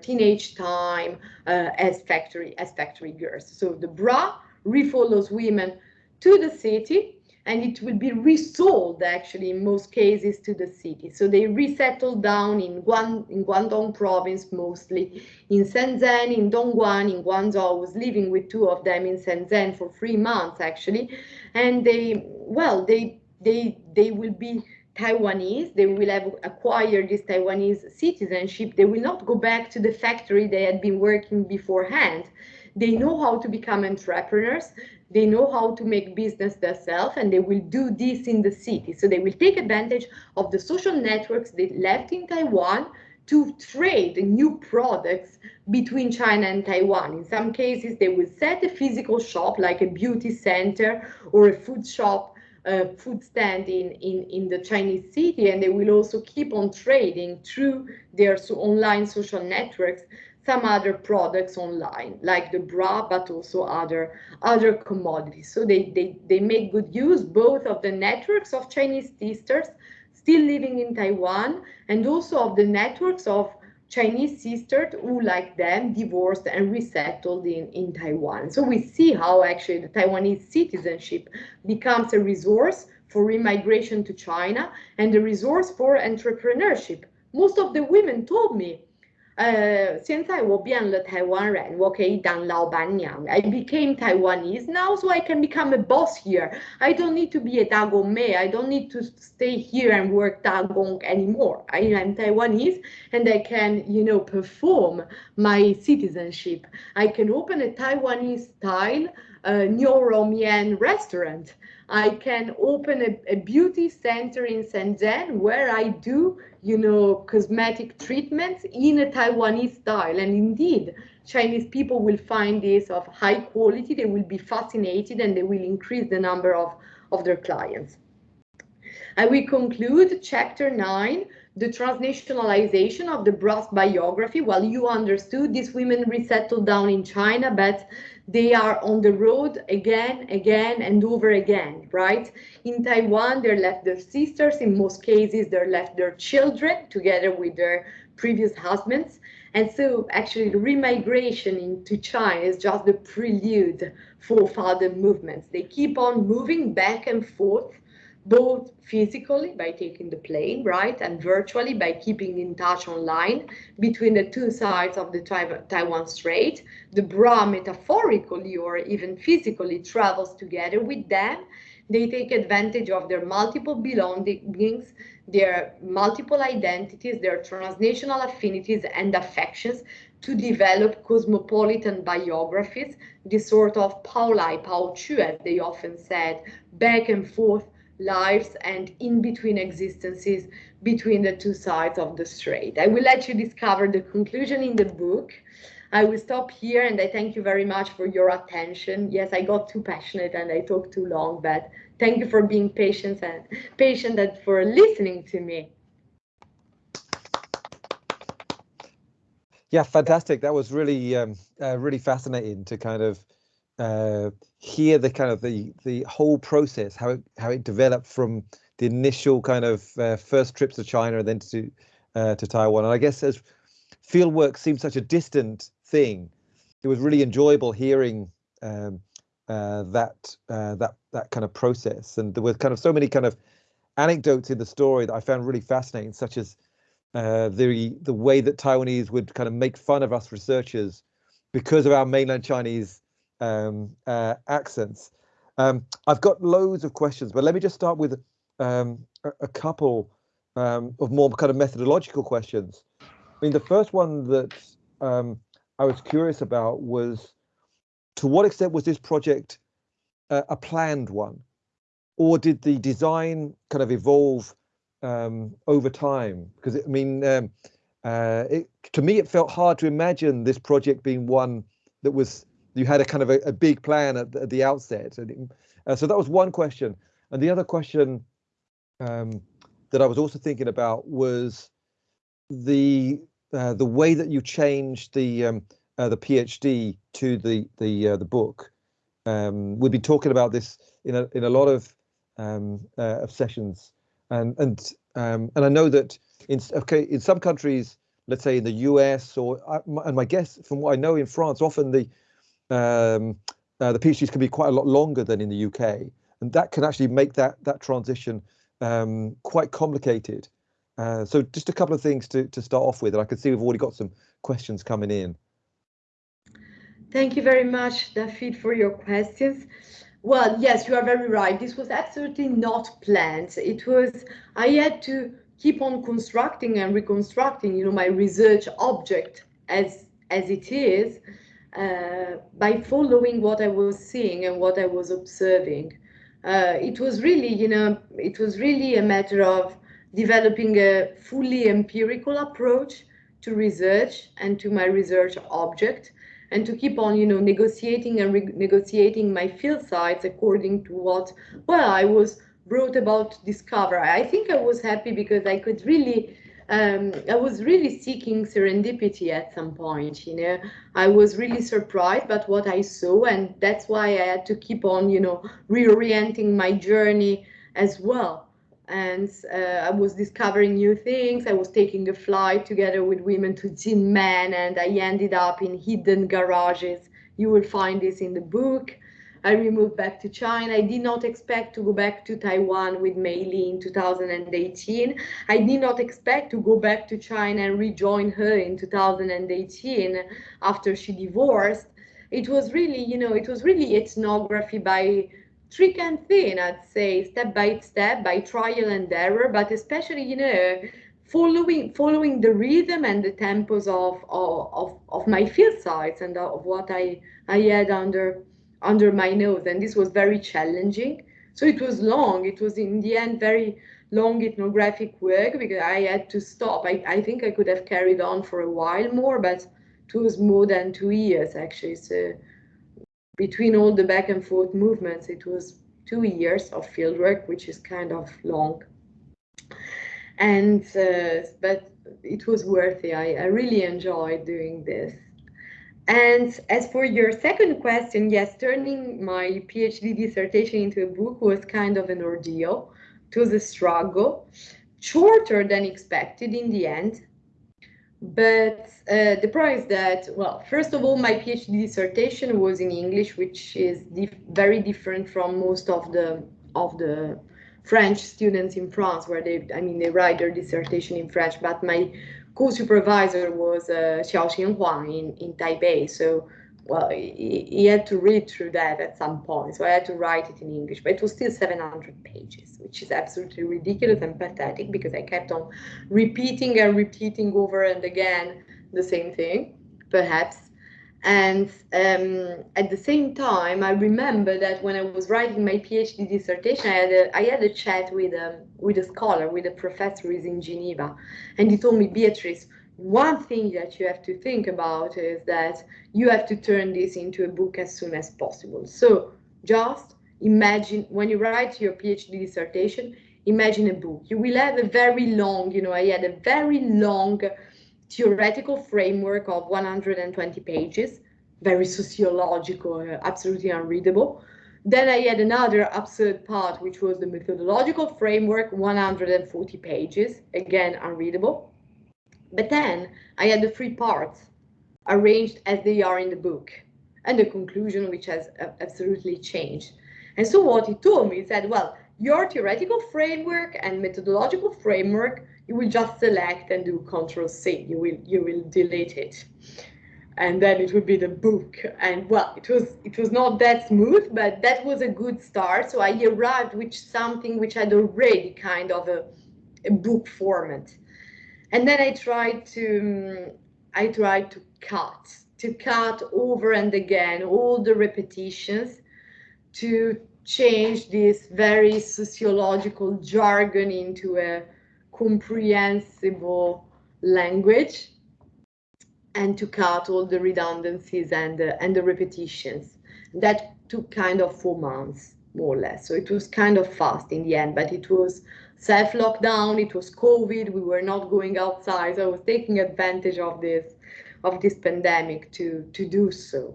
teenage time uh, as factory as factory girls. So the bra refollows women to the city and it will be resold actually in most cases to the city. So they resettle down in, Guan, in Guangdong province mostly, in Shenzhen, in Dongguan, in Guangzhou. I was living with two of them in Shenzhen for three months actually. And they, well, they, they, they will be Taiwanese, they will have acquired this Taiwanese citizenship. They will not go back to the factory they had been working beforehand. They know how to become entrepreneurs they know how to make business themselves and they will do this in the city. So they will take advantage of the social networks they left in Taiwan to trade new products between China and Taiwan. In some cases, they will set a physical shop like a beauty center or a food shop, a food stand in, in, in the Chinese city, and they will also keep on trading through their so online social networks some other products online, like the bra, but also other other commodities. So they, they, they make good use both of the networks of Chinese sisters still living in Taiwan and also of the networks of Chinese sisters who, like them, divorced and resettled in, in Taiwan. So we see how actually the Taiwanese citizenship becomes a resource for immigration to China and a resource for entrepreneurship. Most of the women told me 呃，现在我变了台湾人，我可以当老板娘。I became Taiwanese now, so I can become a boss here. I don't need to be a Dagongmei. I don't need to stay here and work Dagong anymore. I, am Taiwanese and I can, you know, perform my citizenship. I can open a Taiwanese style uh, Niuroumian restaurant I can open a, a beauty center in Shenzhen where I do you know, cosmetic treatments in a Taiwanese style. And indeed, Chinese people will find this of high quality, they will be fascinated and they will increase the number of, of their clients. And we conclude chapter nine, the transnationalization of the brass biography. Well, you understood these women resettled down in China, but they are on the road again, again, and over again, right? In Taiwan, they left their sisters. In most cases, they left their children together with their previous husbands. And so actually the remigration into China is just the prelude for further movements. They keep on moving back and forth both physically by taking the plane, right, and virtually by keeping in touch online between the two sides of the Taiwan Strait. The bra metaphorically or even physically travels together with them. They take advantage of their multiple belongings, their multiple identities, their transnational affinities and affections to develop cosmopolitan biographies, this sort of Paolai, Pao Qu, as they often said, back and forth lives and in between existences between the two sides of the strait. I will let you discover the conclusion in the book. I will stop here and I thank you very much for your attention. Yes, I got too passionate and I talked too long, but thank you for being patient and patient and for listening to me. Yeah, fantastic. That was really, um, uh, really fascinating to kind of uh, hear the kind of the the whole process, how it how it developed from the initial kind of uh, first trips to China and then to uh, to Taiwan. And I guess as fieldwork seemed such a distant thing, it was really enjoyable hearing um, uh, that uh, that that kind of process. And there were kind of so many kind of anecdotes in the story that I found really fascinating, such as uh, the the way that Taiwanese would kind of make fun of us researchers because of our mainland Chinese um, uh, accents. Um, I've got loads of questions, but let me just start with um, a, a, couple um, of more kind of methodological questions. I mean, the first one that um, I was curious about was to what extent was this project uh, a planned one? Or did the design kind of evolve um, over time? Because I mean, uh, it, to me, it felt hard to imagine this project being one that was you had a kind of a, a big plan at the, at the outset. Uh, so that was one question. And the other question um, that I was also thinking about was the uh, the way that you changed the um, uh, the PhD to the the uh, the book. Um, we've been talking about this in a in a lot of um, uh, of sessions, and and um, and I know that in okay in some countries let's say in the US or and my guess from what I know in France, often the um, uh, the PhDs can be quite a lot longer than in the UK, and that can actually make that that transition um, quite complicated. Uh, so just a couple of things to to start off with, and I can see we've already got some questions coming in. Thank you very much, David, for your questions. Well, yes, you are very right. This was absolutely not planned. It was, I had to keep on constructing and reconstructing, you know, my research object as, as it is uh, by following what I was seeing and what I was observing. Uh, it was really, you know, it was really a matter of developing a fully empirical approach to research and to my research object and to keep on, you know, negotiating and negotiating my field sites according to what, well, I was brought about to discover. I think I was happy because I could really, um, I was really seeking serendipity at some point, you know. I was really surprised by what I saw, and that's why I had to keep on, you know, reorienting my journey as well and uh, I was discovering new things. I was taking a flight together with women to Jinmen, and I ended up in hidden garages. You will find this in the book. I moved back to China. I did not expect to go back to Taiwan with Mei Li in 2018. I did not expect to go back to China and rejoin her in 2018 after she divorced. It was really, you know, it was really ethnography by trick and thin, I'd say, step by step, by trial and error, but especially, you know, following following the rhythm and the tempos of of, of my field sites and of what I I had under under my nose, and this was very challenging. So it was long. It was in the end very long ethnographic work because I had to stop. I, I think I could have carried on for a while more, but it was more than two years actually. So between all the back and forth movements, it was two years of fieldwork, which is kind of long. And uh, but it was worthy. I, I really enjoyed doing this. And as for your second question, yes, turning my PhD dissertation into a book was kind of an ordeal. Was a struggle, shorter than expected in the end, but uh, the problem is that, well, first of all, my PhD dissertation was in English, which is dif very different from most of the of the French students in France, where they, I mean, they write their dissertation in French. But my co-supervisor was uh, Xiao Huang in in Taipei, so well, he, he, had to read through that at some point. So I had to write it in English, but it was still 700 pages, which is absolutely ridiculous and pathetic because I kept on repeating and repeating over and again the same thing, perhaps. And um, at the same time, I remember that when I was writing my PhD dissertation, I had a, I had a chat with a, um, with a scholar, with a professor who is in Geneva, and he told me, Beatrice, one thing that you have to think about is that you have to turn this into a book as soon as possible. So just imagine when you write your PhD dissertation, imagine a book. You will have a very long, you know, I had a very long theoretical framework of 120 pages, very sociological, uh, absolutely unreadable. Then I had another absurd part, which was the methodological framework, 140 pages, again unreadable. But then I had the three parts arranged as they are in the book and the conclusion which has absolutely changed. And so what he told me, he said, well, your theoretical framework and methodological framework, you will just select and do control C, you will, you will delete it. And then it would be the book. And well, it was it was not that smooth, but that was a good start. So I arrived with something which had already kind of a, a book format and then I tried to mm, I tried to cut to cut over and again all the repetitions to change this very sociological jargon into a comprehensible language and to cut all the redundancies and the, and the repetitions. That took kind of four months, more or less. So it was kind of fast in the end, but it was self-lockdown, it was COVID, we were not going outside. So I was taking advantage of this of this pandemic to to do so.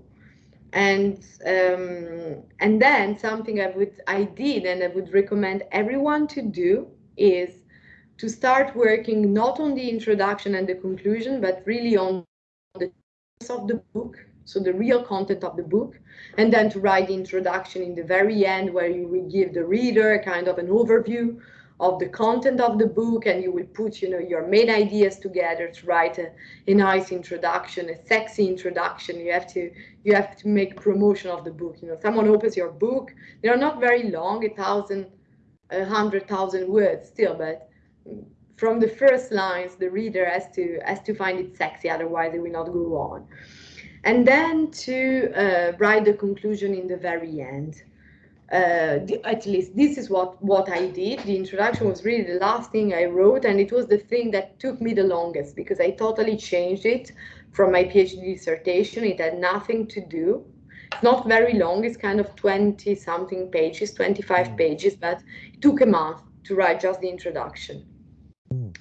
And um, and then something I would I did and I would recommend everyone to do is to start working not on the introduction and the conclusion, but really on the of the book, so the real content of the book, and then to write the introduction in the very end where you will give the reader kind of an overview of the content of the book and you will put you know your main ideas together to write a, a nice introduction a sexy introduction. You have to you have to make promotion of the book. You know someone opens your book they are not very long a thousand a hundred thousand words still but from the first lines the reader has to has to find it sexy otherwise it will not go on and then to uh, write the conclusion in the very end uh, the, at least this is what what I did. The introduction was really the last thing I wrote, and it was the thing that took me the longest because I totally changed it from my PhD dissertation. It had nothing to do. It's not very long. It's kind of 20 something pages, 25 mm. pages, but it took a month to write just the introduction. Mm.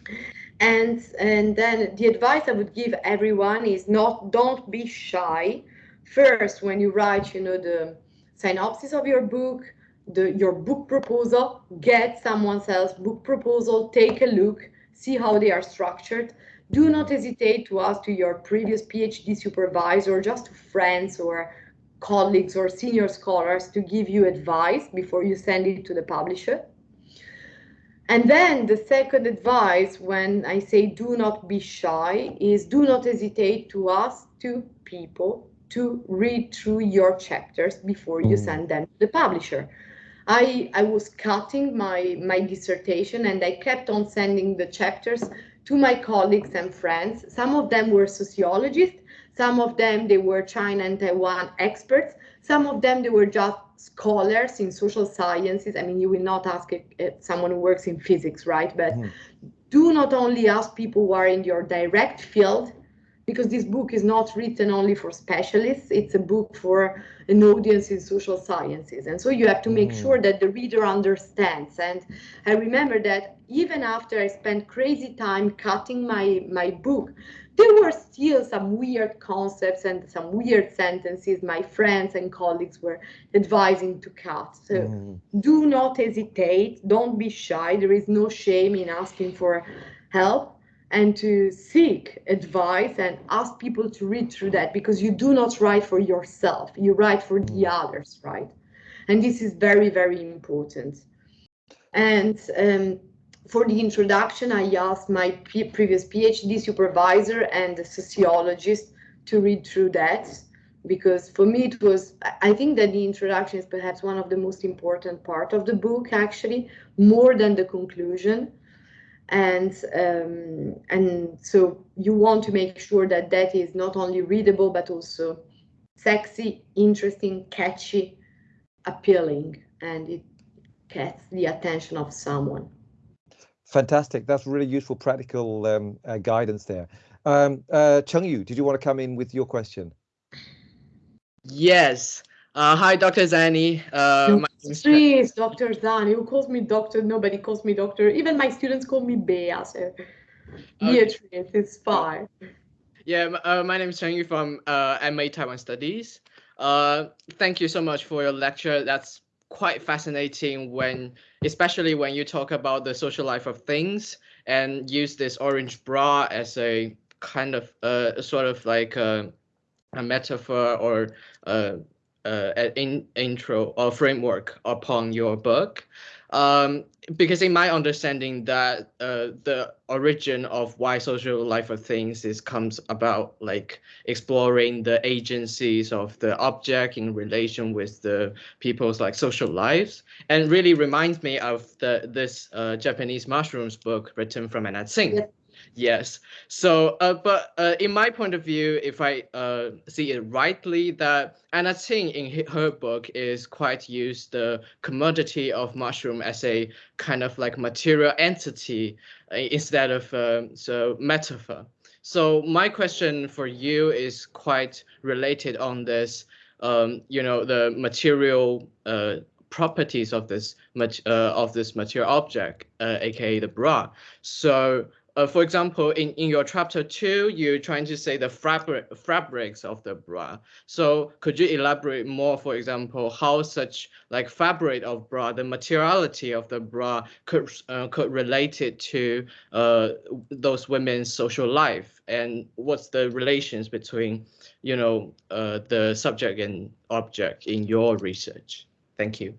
And and then the advice I would give everyone is not don't be shy. First, when you write, you know the synopsis of your book, the, your book proposal, get someone else's book proposal, take a look, see how they are structured. Do not hesitate to ask to your previous PhD supervisor, just to friends or colleagues or senior scholars to give you advice before you send it to the publisher. And then the second advice when I say do not be shy is do not hesitate to ask to people to read through your chapters before you mm. send them to the publisher. I, I was cutting my, my dissertation and I kept on sending the chapters to my colleagues and friends. Some of them were sociologists, some of them they were China and Taiwan experts, some of them they were just scholars in social sciences. I mean, you will not ask a, a, someone who works in physics, right? But mm. do not only ask people who are in your direct field, because this book is not written only for specialists, it's a book for an audience in social sciences. And so you have to make mm. sure that the reader understands. And I remember that even after I spent crazy time cutting my, my book, there were still some weird concepts and some weird sentences my friends and colleagues were advising to cut. So mm. do not hesitate, don't be shy. There is no shame in asking for help and to seek advice and ask people to read through that because you do not write for yourself you write for the mm. others right and this is very very important and um, for the introduction i asked my previous phd supervisor and sociologist to read through that because for me it was i think that the introduction is perhaps one of the most important part of the book actually more than the conclusion and um, and so you want to make sure that that is not only readable but also sexy, interesting, catchy, appealing, and it gets the attention of someone. Fantastic. That's really useful, practical um, uh, guidance there. Um, uh, Cheng Yu, did you want to come in with your question? Yes. Uh, hi, Dr. Zani. Uh, please, Dr. Zani. Who calls me doctor? Nobody calls me doctor. Even my students call me Bea. So Beatrice, okay. it's fine. Yeah, uh, my name is Cheng Yu from uh, MA Taiwan Studies. Uh, thank you so much for your lecture. That's quite fascinating when, especially when you talk about the social life of things and use this orange bra as a kind of uh, sort of like a, a metaphor or uh, uh, in, intro or framework upon your book. Um, because in my understanding that uh, the origin of why social life of things is comes about like exploring the agencies of the object in relation with the people's like social lives and really reminds me of the this uh, Japanese mushrooms book written from Anna Tsing. Yes. So, uh, but uh, in my point of view, if I uh, see it rightly, that Anna Tsing in her book is quite used the commodity of mushroom as a kind of like material entity uh, instead of um, so metaphor. So my question for you is quite related on this. Um, you know, the material uh, properties of this uh, of this material object, aka the bra. So uh, for example, in, in your chapter two, you're trying to say the fabric fabrics of the bra. So could you elaborate more, for example, how such like fabric of bra, the materiality of the bra could uh, could relate it to uh, those women's social life, and what's the relations between, you know, uh, the subject and object in your research? Thank you.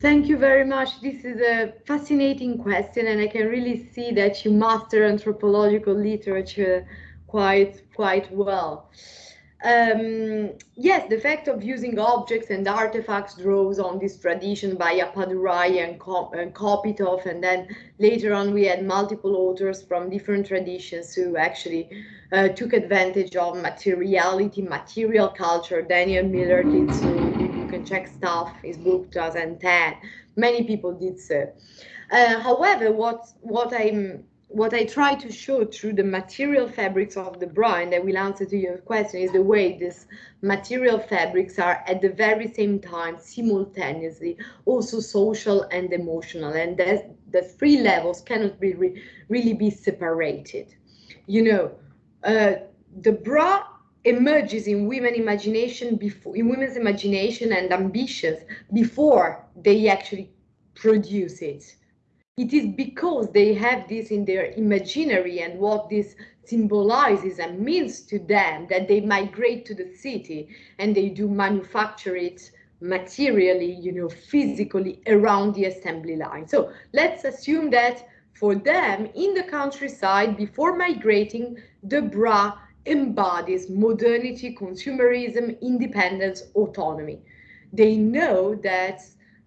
Thank you very much. This is a fascinating question, and I can really see that you master anthropological literature quite quite well. Um, yes, the fact of using objects and artifacts draws on this tradition by Appadurai and, and Kopytoff, and then later on we had multiple authors from different traditions who actually uh, took advantage of materiality, material culture. Daniel Miller did so can check stuff, his book 2010. Many people did so. Uh, however, what what I'm what I try to show through the material fabrics of the bra, and I will answer to your question, is the way these material fabrics are at the very same time, simultaneously, also social and emotional, and that the three levels cannot be re really be separated. You know, uh, the bra emerges in women imagination before in women's imagination and ambitions before they actually produce it. It is because they have this in their imaginary and what this symbolizes and means to them that they migrate to the city and they do manufacture it materially you know physically around the assembly line. So let's assume that for them in the countryside before migrating the bra embodies modernity, consumerism, independence, autonomy. They know that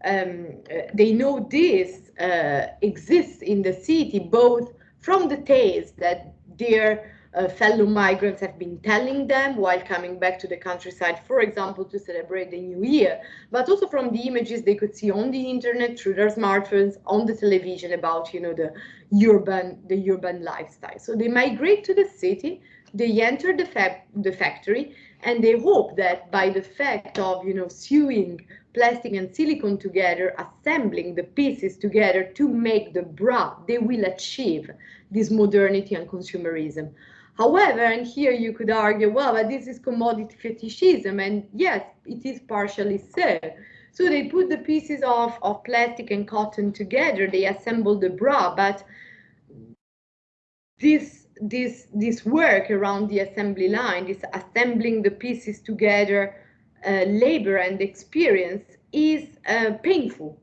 um, uh, they know this uh, exists in the city, both from the tales that their uh, fellow migrants have been telling them while coming back to the countryside, for example, to celebrate the new year, but also from the images they could see on the internet, through their smartphones, on the television about, you know, the urban, the urban lifestyle. So they migrate to the city they enter the, fa the factory and they hope that by the fact of you know sewing plastic and silicone together assembling the pieces together to make the bra they will achieve this modernity and consumerism. However and here you could argue well but this is commodity fetishism and yes it is partially so. So they put the pieces of, of plastic and cotton together they assemble the bra but this this this work around the assembly line, this assembling the pieces together, uh, labor and experience is uh, painful.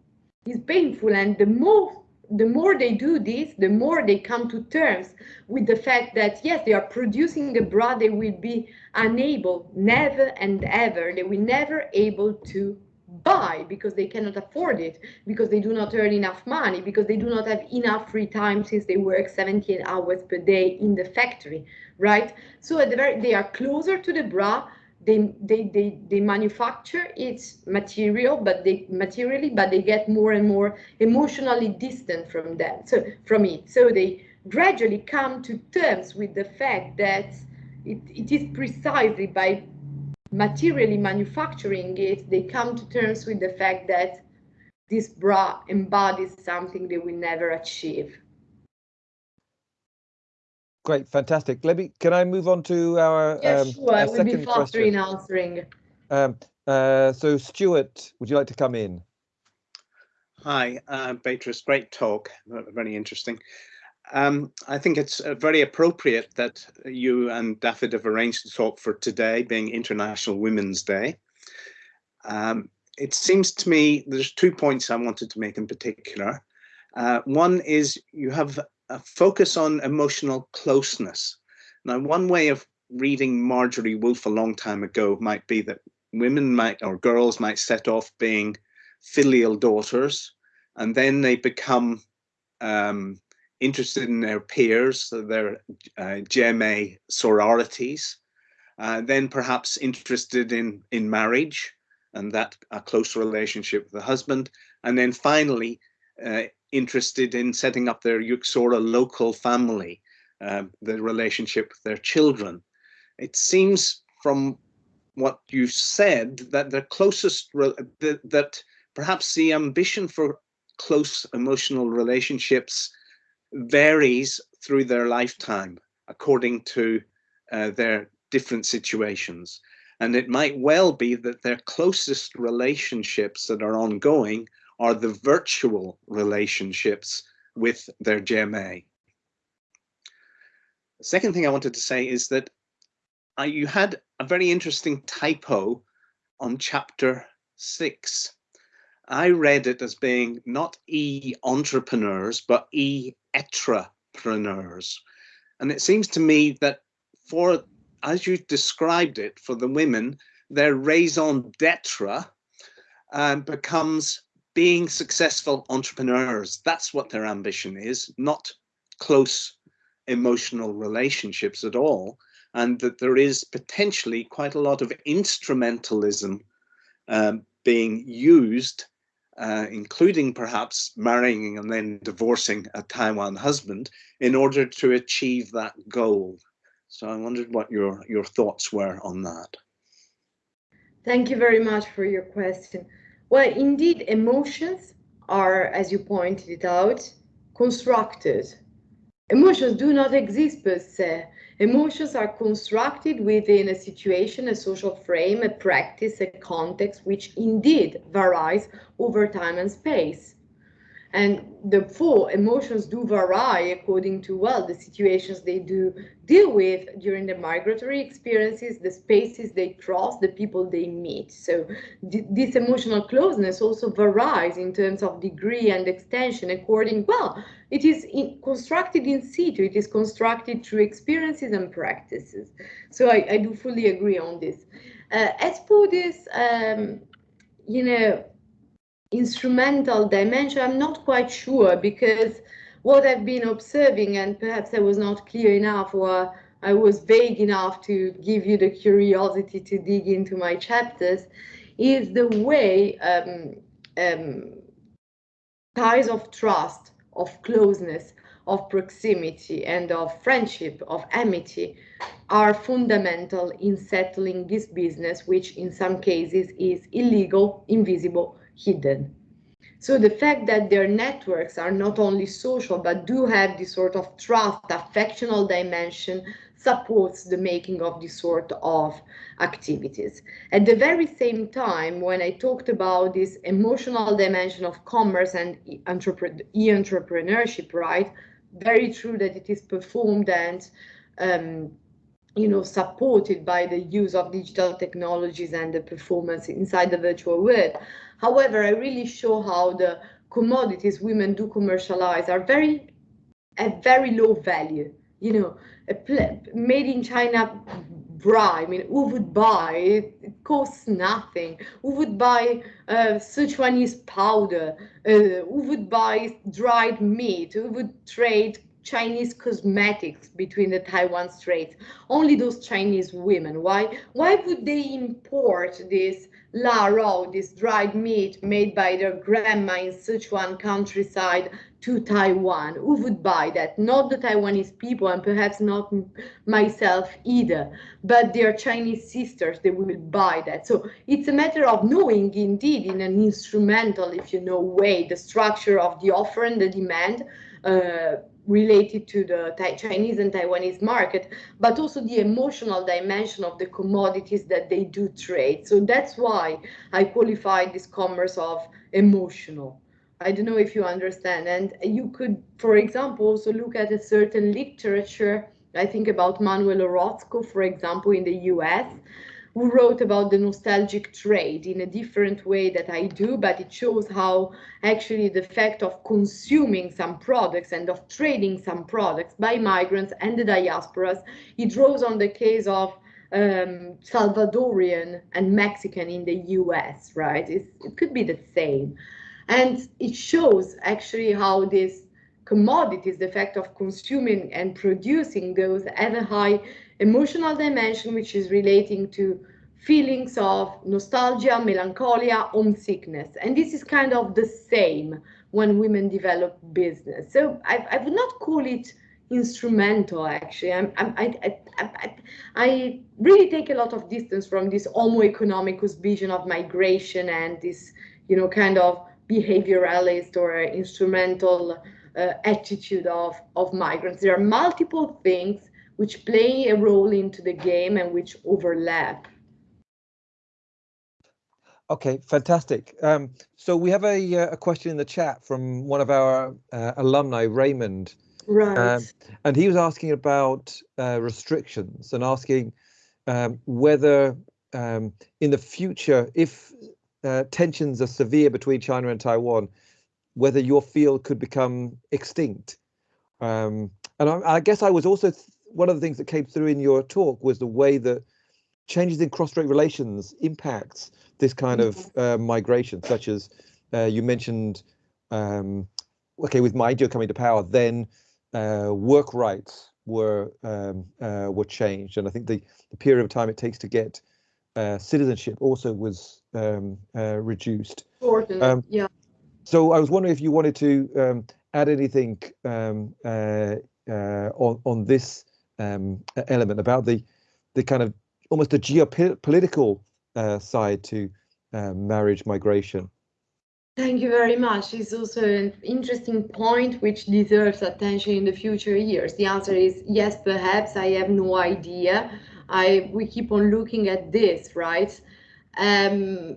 Is painful, and the more the more they do this, the more they come to terms with the fact that yes, they are producing a bra they will be unable, never and ever, they will never able to buy because they cannot afford it, because they do not earn enough money, because they do not have enough free time since they work 17 hours per day in the factory, right? So at the very, they are closer to the bra. They, they, they, they manufacture its material, but they materially, but they get more and more emotionally distant from them, so from it. So they gradually come to terms with the fact that it, it is precisely by materially manufacturing it, they come to terms with the fact that this bra embodies something they will never achieve. Great, fantastic. Let me. Can I move on to our? Yes, um, sure. I will be faster in answering. Um, uh, so, Stuart, would you like to come in? Hi, uh, Beatrice. Great talk. Very interesting. Um, I think it's uh, very appropriate that you and David have arranged to talk for today, being International Women's Day. Um, it seems to me there's two points I wanted to make in particular. Uh, one is you have a focus on emotional closeness. Now, one way of reading Margery Wolf a long time ago might be that women might or girls might set off being filial daughters, and then they become um, interested in their peers, their uh, jiemei sororities, uh, then perhaps interested in, in marriage and that a close relationship with the husband, and then finally uh, interested in setting up their uxorilocal family, um, the relationship with their children. It seems from what you said that the closest, that, that perhaps the ambition for close emotional relationships varies through their lifetime according to uh, their different situations. And it might well be that their closest relationships that are ongoing are the virtual relationships with their jiemei. The second thing I wanted to say is that you had a very interesting typo on chapter six. I read it as being not e entrepreneurs, but e entrepreneurs. And it seems to me that for, as you described it, for the women, their raison d'etre um, becomes being successful entrepreneurs. That's what their ambition is, not close emotional relationships at all. And that there is potentially quite a lot of instrumentalism um, being used, uh, including perhaps marrying and then divorcing a Taiwan husband in order to achieve that goal. So I wondered what your, your thoughts were on that. Thank you very much for your question. Well, indeed, emotions are, as you pointed out, constructed. Emotions do not exist per se. Emotions are constructed within a situation, a social frame, a practice, a context, which indeed varies over time and space and therefore emotions do vary according to well the situations they do deal with during the migratory experiences the spaces they cross the people they meet. So this emotional closeness also varies in terms of degree and extension according well it is in, constructed in situ it is constructed through experiences and practices. So i, I do fully agree on this. Uh, as for this um, you know instrumental dimension, I'm not quite sure because what I've been observing, and perhaps I was not clear enough or I was vague enough to give you the curiosity to dig into my chapters, is the way um, um, ties of trust, of closeness, of proximity, and of friendship, of amity are fundamental in settling this business, which in some cases is illegal, invisible, hidden. So the fact that their networks are not only social, but do have this sort of trust, affectional dimension, supports the making of this sort of activities. At the very same time, when I talked about this emotional dimension of commerce and e-entrepreneurship, right, very true that it is performed and um, you know, supported by the use of digital technologies and the performance inside the virtual world. However, I really show how the commodities women do commercialize are very at very low value. You know, a made in China bra. I mean, who would buy? It, it costs nothing. Who would buy uh, Sichuanese powder? Uh, who would buy dried meat? Who would trade Chinese cosmetics between the Taiwan Straits. Only those Chinese women. Why? Why would they import this la this dried meat made by their grandma in Sichuan countryside to Taiwan? Who would buy that? Not the Taiwanese people, and perhaps not myself either, but their Chinese sisters. They will buy that. So it's a matter of knowing, indeed, in an instrumental, if you know, way, the structure of the offer and the demand. Uh, related to the Chinese and Taiwanese market, but also the emotional dimension of the commodities that they do trade. So that's why I qualify this commerce of emotional. I don't know if you understand. And you could, for example, also look at a certain literature. I think about Manuel Orozco, for example, in the US, who wrote about the nostalgic trade in a different way that I do, but it shows how actually the fact of consuming some products and of trading some products by migrants and the diasporas, it draws on the case of um, Salvadorian and Mexican in the US, right? It's, it could be the same. And it shows actually how these commodities, the fact of consuming and producing those have a high emotional dimension, which is relating to feelings of nostalgia, melancholia, homesickness. And this is kind of the same when women develop business. So I, I would not call it instrumental actually I'm, I'm, I, I, I, really take a lot of distance from this homo economicus vision of migration and this you know kind of behavioralist or instrumental uh, attitude of, of migrants. There are multiple things which play a role into the game and which overlap. Okay, fantastic. Um, so we have a, uh, a question in the chat from one of our uh, alumni, Raymond. Right. Um, and he was asking about uh, restrictions and asking um, whether um, in the future, if uh, tensions are severe between China and Taiwan, whether your field could become extinct. Um, and I, I, guess I was also one of the things that came through in your talk was the way that changes in cross-strait relations impacts this kind of mm-hmm. uh, migration, such as uh, you mentioned, um, okay, with Ma Ying-jeou coming to power, then uh, work rights were um, uh, were changed, and I think the, the period of time it takes to get uh, citizenship also was um, uh, reduced. Um, yeah. So I was wondering if you wanted to um, add anything um, on on this um, element about the the kind of almost the geopolitical uh, side to uh, marriage migration. Thank you very much. It's also an interesting point which deserves attention in the future years. The answer is yes, perhaps. I have no idea. I we keep on looking at this, right? Um,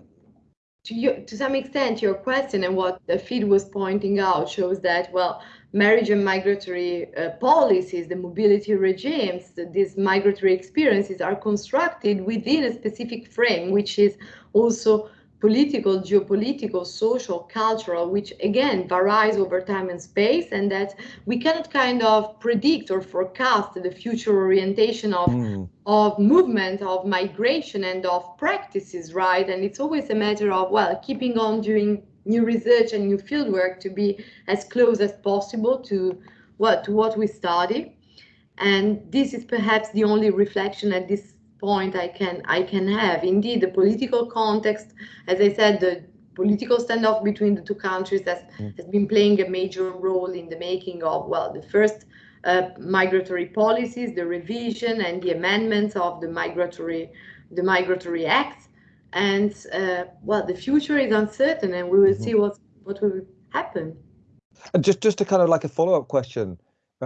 to, you, to some extent, your question and what the feed was pointing out shows that, well, marriage and migratory uh, policies, the mobility regimes, these migratory experiences are constructed within a specific frame, which is also political, geopolitical, social, cultural, which again varies over time and space, and that we cannot kind of predict or forecast the future orientation of, mm. of movement, of migration, and of practices, right? And it's always a matter of, well, keeping on doing new research and new fieldwork to be as close as possible to what, to what we study. And this is perhaps the only reflection at this point I can I can have. Indeed, the political context, as I said, the political standoff between the two countries has, mm. has been playing a major role in the making of, well, the first uh, migratory policies, the revision and the amendments of the migratory the migratory acts. And uh, well, the future is uncertain and we will mm -hmm. see what, what will happen. And just, just a kind of like a follow-up question,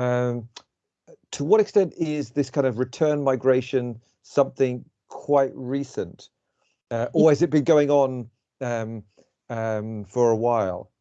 um, to what extent is this kind of return migration something quite recent, uh, or has it been going on um, um, for a while?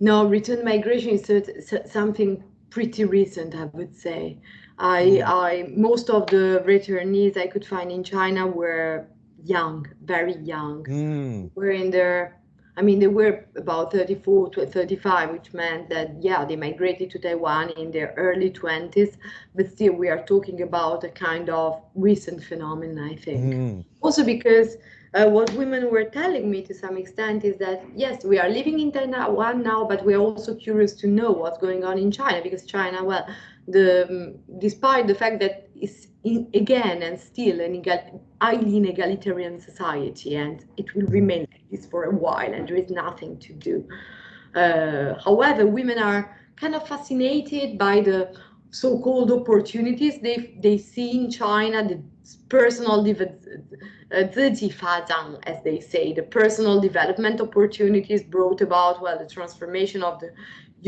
No, return migration is something pretty recent, I would say. I, mm. I most of the returnees I could find in China were young, very young. Mm. Were in their I mean, they were about 34 to 35, which meant that, yeah, they migrated to Taiwan in their early 20s, but still we are talking about a kind of recent phenomenon, I think. Mm. Also because uh, what women were telling me to some extent is that, yes, we are living in Taiwan now, but we are also curious to know what's going on in China because China, well, the um, despite the fact that it's in, again and still an egal, highly inegalitarian society and it will remain like this for a while and there is nothing to do. Uh, however, women are kind of fascinated by the so-called opportunities they, they see in China, the personal uh, as they say, the personal development opportunities brought about, well, the transformation of the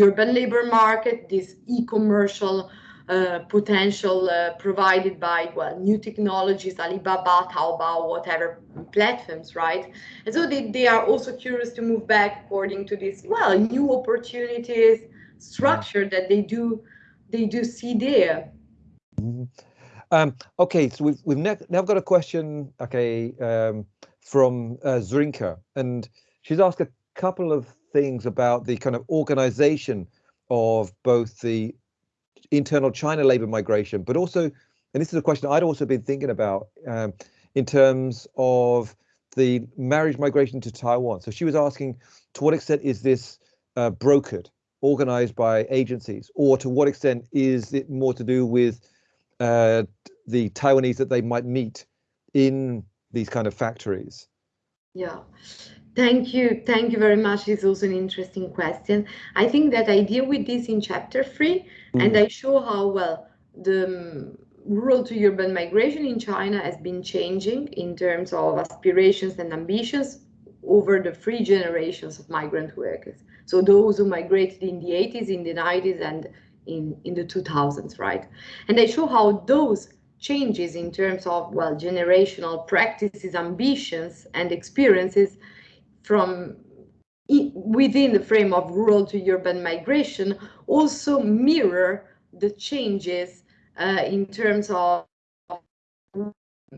urban labor market, this e-commercial uh, potential uh, provided by well new technologies alibaba taobao whatever platforms right and so they, they are also curious to move back according to this well new opportunities structure that they do they do see there mm-hmm. um, okay so we've, we've now got a question okay um, from uh, Zrinka and she's asked a couple of things about the kind of organization of both the internal China labor migration, but also, and this is a question I'd also been thinking about um, in terms of the marriage migration to Taiwan. So she was asking, to what extent is this uh, brokered, organized by agencies, or to what extent is it more to do with uh, the Taiwanese that they might meet in these kind of factories? Yeah. Thank you. Thank you very much. It's also an interesting question. I think that I deal with this in chapter three, mm. and I show how well the um, rural to urban migration in China has been changing in terms of aspirations and ambitions over the three generations of migrant workers. So those who migrated in the 80s, in the 90s, and in, in the 2000s, right? And I show how those changes in terms of, well, generational practices, ambitions, and experiences from within the frame of rural to urban migration also mirror the changes uh, in terms of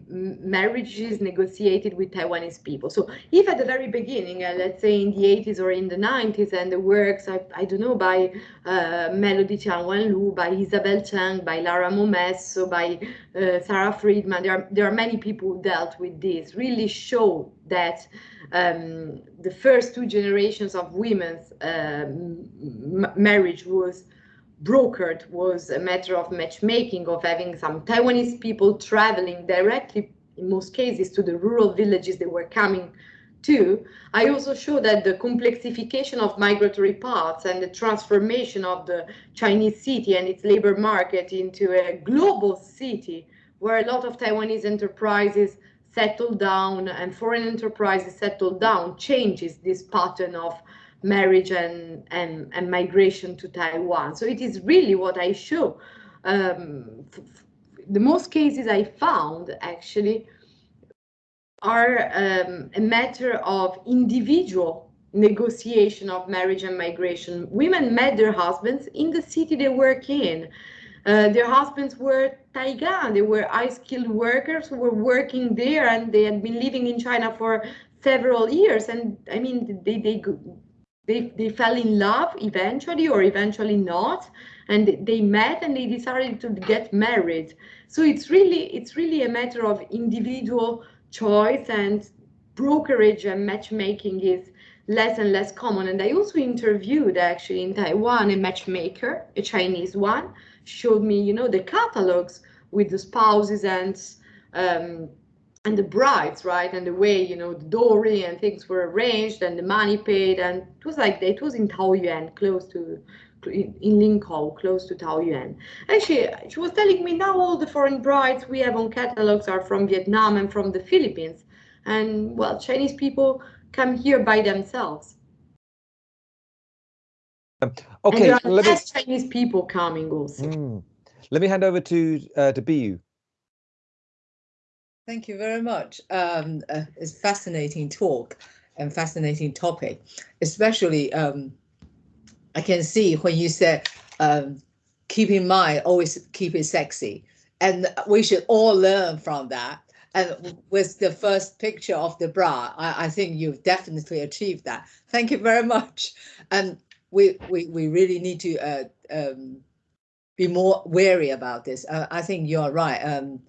marriages negotiated with Taiwanese people. So if at the very beginning, uh, let's say in the 80s or in the 90s, and the works, I, I don't know, by uh, Melody Chia-Wen Lu, by Isabelle Cheng, by Lara Momesso, by uh, Sara Friedman, there are, there are many people who dealt with this, really show that um, the first two generations of women's um, marriage was brokered was a matter of matchmaking, of having some Taiwanese people traveling directly, in most cases, to the rural villages they were coming to. I also show that the complexification of migratory paths and the transformation of the Chinese city and its labor market into a global city where a lot of Taiwanese enterprises settle down and foreign enterprises settle down changes this pattern of marriage and, and, and migration to Taiwan. So it is really what I show. Um, the most cases I found actually are um, a matter of individual negotiation of marriage and migration. Women met their husbands in the city they work in. Uh, their husbands were Taigan, they were high-skilled workers who were working there and they had been living in China for several years. And I mean, they, they they, they fell in love eventually or eventually not. And they met and they decided to get married. So it's really it's really a matter of individual choice and brokerage and matchmaking is less and less common. And i also interviewed actually in taiwan a matchmaker a chinese one showed me you know the catalogs with the spouses and um, and the brides, right? And the way, you know, the dowry and things were arranged and the money paid. And it was like, it was in Taoyuan, close to, in, in Linkou, close to Taoyuan. And she, she was telling me now all the foreign brides we have on catalogs are from Vietnam and from the Philippines. And well, Chinese people come here by themselves. Um, okay, and there are less me... Chinese people coming also. Mm. Let me hand over to uh, to Biyu. Thank you very much. Um, uh, it's fascinating talk and fascinating topic, especially um, I can see when you said um, keep in mind, always keep it sexy. And we should all learn from that. And with the first picture of the bra, I, I think you've definitely achieved that. Thank you very much. And we we, we really need to uh, um, be more wary about this. Uh, I think you're right. Um,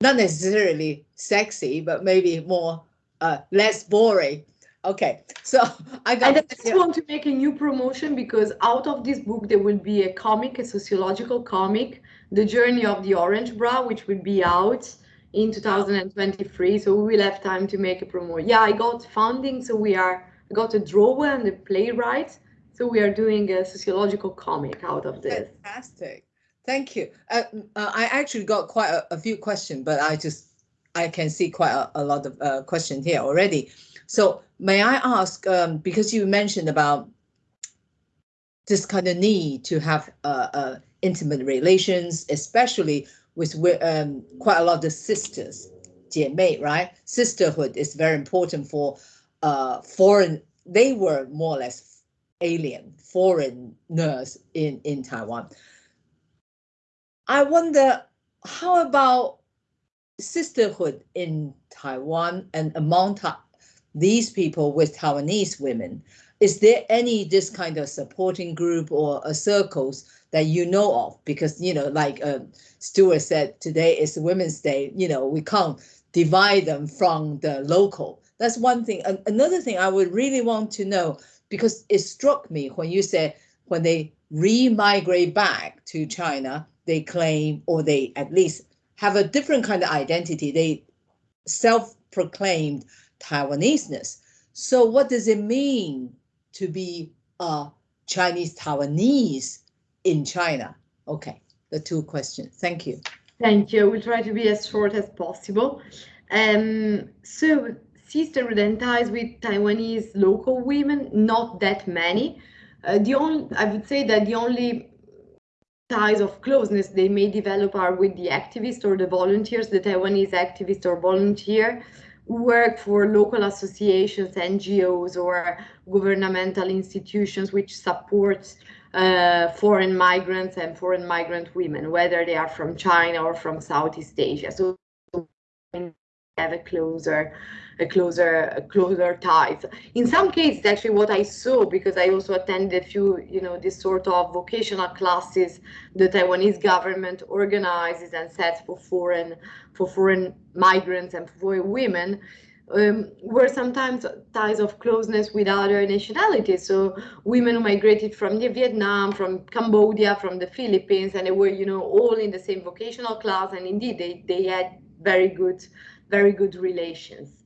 not necessarily sexy, but maybe more uh, less boring. Okay, so I got. I just yeah. want to make a new promotion because out of this book there will be a comic, a sociological comic, "The Journey of the Orange Bra," which will be out in 2023. So we will have time to make a promo. Yeah, I got funding, so we are I got a drawer and a playwright, so we are doing a sociological comic out of this. Fantastic. Thank you. Uh, uh, I actually got quite a, a, few questions, but I just I can see quite a, a lot of uh, questions here already. So may I ask, um, because you mentioned about this kind of need to have uh, uh, intimate relations, especially with um, quite a lot of sisters, 姐妹, right? Sisterhood is very important for foreign. They were more or less alien foreign nurse in in Taiwan. I wonder how about sisterhood in Taiwan and among ta these people with Taiwanese women? Is there any this kind of supporting group or uh, circles that you know of? Because, you know, like uh, Stuart said, today is Women's Day, you know, we can't divide them from the local. That's one thing. Another thing I would really want to know, because it struck me when you said when they re-migrate back to China, they claim or they at least have a different kind of identity. They self-proclaimed Taiwanese-ness. So what does it mean to be a Chinese Taiwanese in China? Okay, the two questions. Thank you. Thank you. We'll try to be as short as possible. Um, so sisterhood ties with Taiwanese local women, not that many. Uh, the only, I would say that the only ties of closeness they may develop are with the activists or the volunteers, the Taiwanese activist or volunteer who work for local associations, NGOs, or governmental institutions which support uh, foreign migrants and foreign migrant women, whether they are from China or from Southeast Asia. So have a closer a closer a closer ties in some cases actually what i saw because i also attended a few you know this sort of vocational classes the taiwanese government organizes and sets for foreign for foreign migrants and for women um, were sometimes ties of closeness with other nationalities. So women migrated from Vietnam, from Cambodia, from the Philippines, and they were, you know, all in the same vocational class. And indeed, they, they had very good very good relations.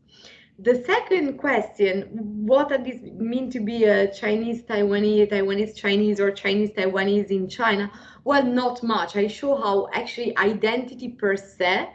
The second question, what does this mean to be a Chinese Taiwanese, Taiwanese Chinese or Chinese Taiwanese in China? Well, not much. I show how actually identity per se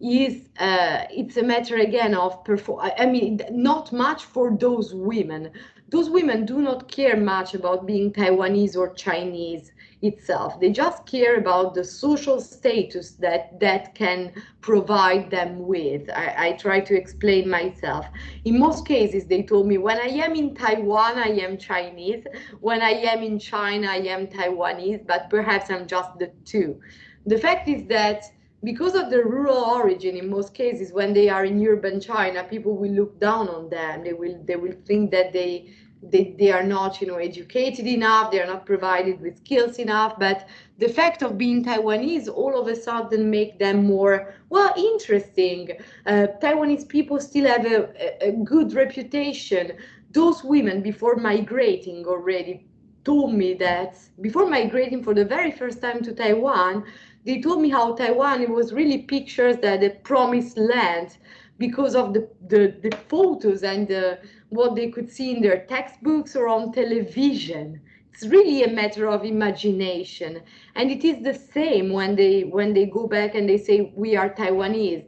is uh, it's a matter again of perform. I mean, not much for those women. Those women do not care much about being Taiwanese or Chinese itself. They just care about the social status that that can provide them with. I, I, try to explain myself. In most cases, they told me when I am in Taiwan, I am Chinese. When I am in China, I am Taiwanese, but perhaps I'm just the two. The fact is that because of the rural origin in most cases when they are in urban china people will look down on them they will they will think that they they, they are not you know educated enough they are not provided with skills enough but the fact of being taiwanese all of a sudden make them more well interesting. Uh, taiwanese people still have a, a good reputation. Those women before migrating already told me that before migrating for the very first time to taiwan they told me how taiwan it was really pictures that the promised land because of the, the, the photos and the what they could see in their textbooks or on television. It's really a matter of imagination, and it is the same when they when they go back and they say we are Taiwanese.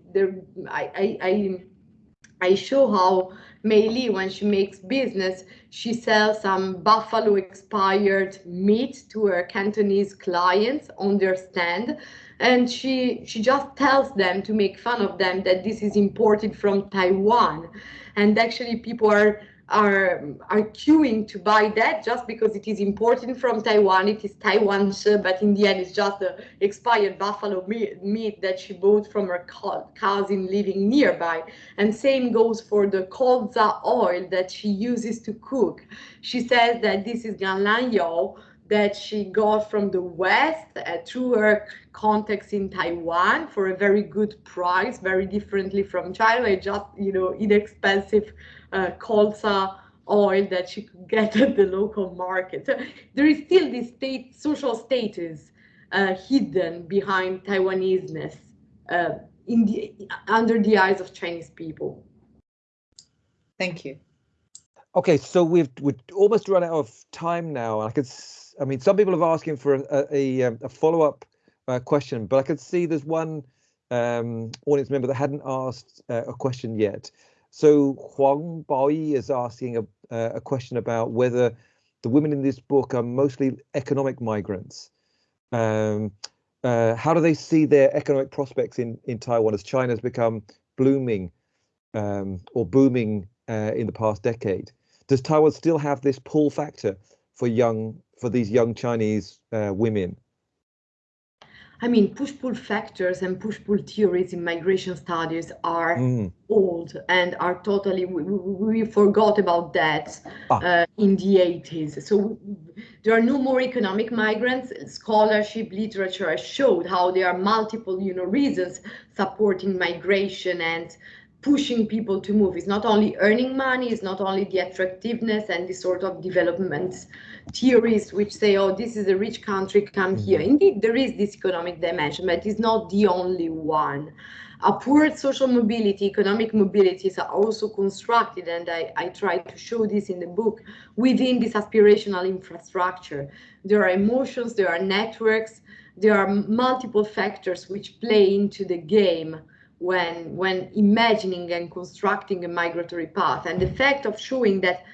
I, I I I show how Mei Li, when she makes business, she sells some buffalo expired meat to her Cantonese clients on their stand. And she, she just tells them to make fun of them that this is imported from Taiwan and actually people are are are queuing to buy that just because it is imported from Taiwan. It is Taiwan's, uh, but in the end, it's just the expired buffalo meat, meat that she bought from her cousin living nearby. And same goes for the colza oil that she uses to cook. She says that this is Ganlan that she got from the West uh, through her contacts in Taiwan for a very good price, very differently from China. Just, you know, inexpensive uh, colza oil that she could get at the local market. So there is still this state social status uh, hidden behind Taiwanese-ness uh, in the, under the eyes of Chinese people. Thank you. Okay, so we've we've almost run out of time now. I could I mean, some people have asking for a, a, um, a follow-up uh, question, but I could see there's one um, audience member that hadn't asked uh, a question yet. So Huang Baoyi is asking a, a question about whether the women in this book are mostly economic migrants. Um, uh, how do they see their economic prospects in, in Taiwan as China has become blooming um, or booming uh, in the past decade? Does Taiwan still have this pull factor for young for these young Chinese uh, women? I mean, push-pull factors and push-pull theories in migration studies are mm. old and are totally, we, we forgot about that ah. uh, in the 80s. So there are no more economic migrants. Scholarship literature has showed how there are multiple, you know, reasons supporting migration and pushing people to move. It's not only earning money, it's not only the attractiveness and the sort of development theories which say, oh, this is a rich country, come here. Mm-hmm. Indeed, there is this economic dimension, but it's not the only one. Upward social mobility, economic mobilities are also constructed, and I, I try to show this in the book, within this aspirational infrastructure. There are emotions, there are networks, there are multiple factors which play into the game when when imagining and constructing a migratory path. And the fact of showing that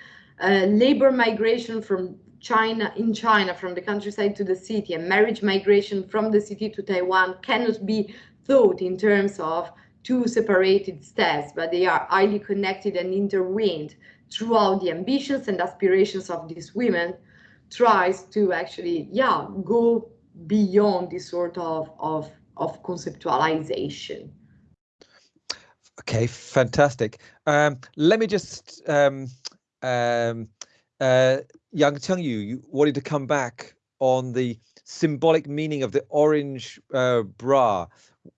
uh, labor migration from China in China from the countryside to the city and marriage migration from the city to Taiwan cannot be thought in terms of two separated steps, but they are highly connected and intertwined throughout the ambitions and aspirations of these women tries to actually, yeah, go beyond this sort of, of, of conceptualization. Okay, fantastic. Um, let me just, um, um, uh, Yang Chengyu, you wanted to come back on the symbolic meaning of the orange uh, bra.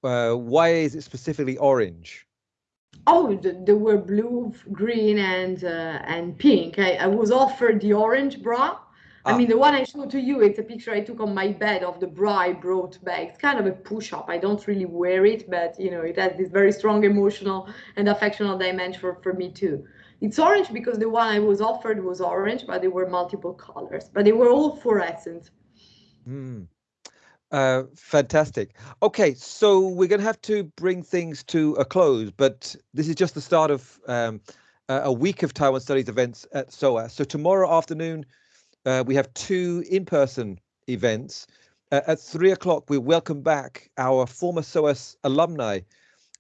Uh, why is it specifically orange? Oh, there were blue, green, and uh, and pink. I, I was offered the orange bra. I Ah. mean, the one I showed to you, it's a picture I took on my bed of the bra I brought back. It's kind of a push-up. I don't really wear it, but you know, it has this very strong emotional and affectional dimension for, for me too. It's orange because the one I was offered was orange, but there were multiple colors, but they were all fluorescent. Hmm. Uh, fantastic. Okay, so we're going to have to bring things to a close, but this is just the start of um, a a week of Taiwan Studies events at SOAS. So tomorrow afternoon, uh, we have two in-person events. Uh, at three o'clock, we welcome back our former SOAS alumni,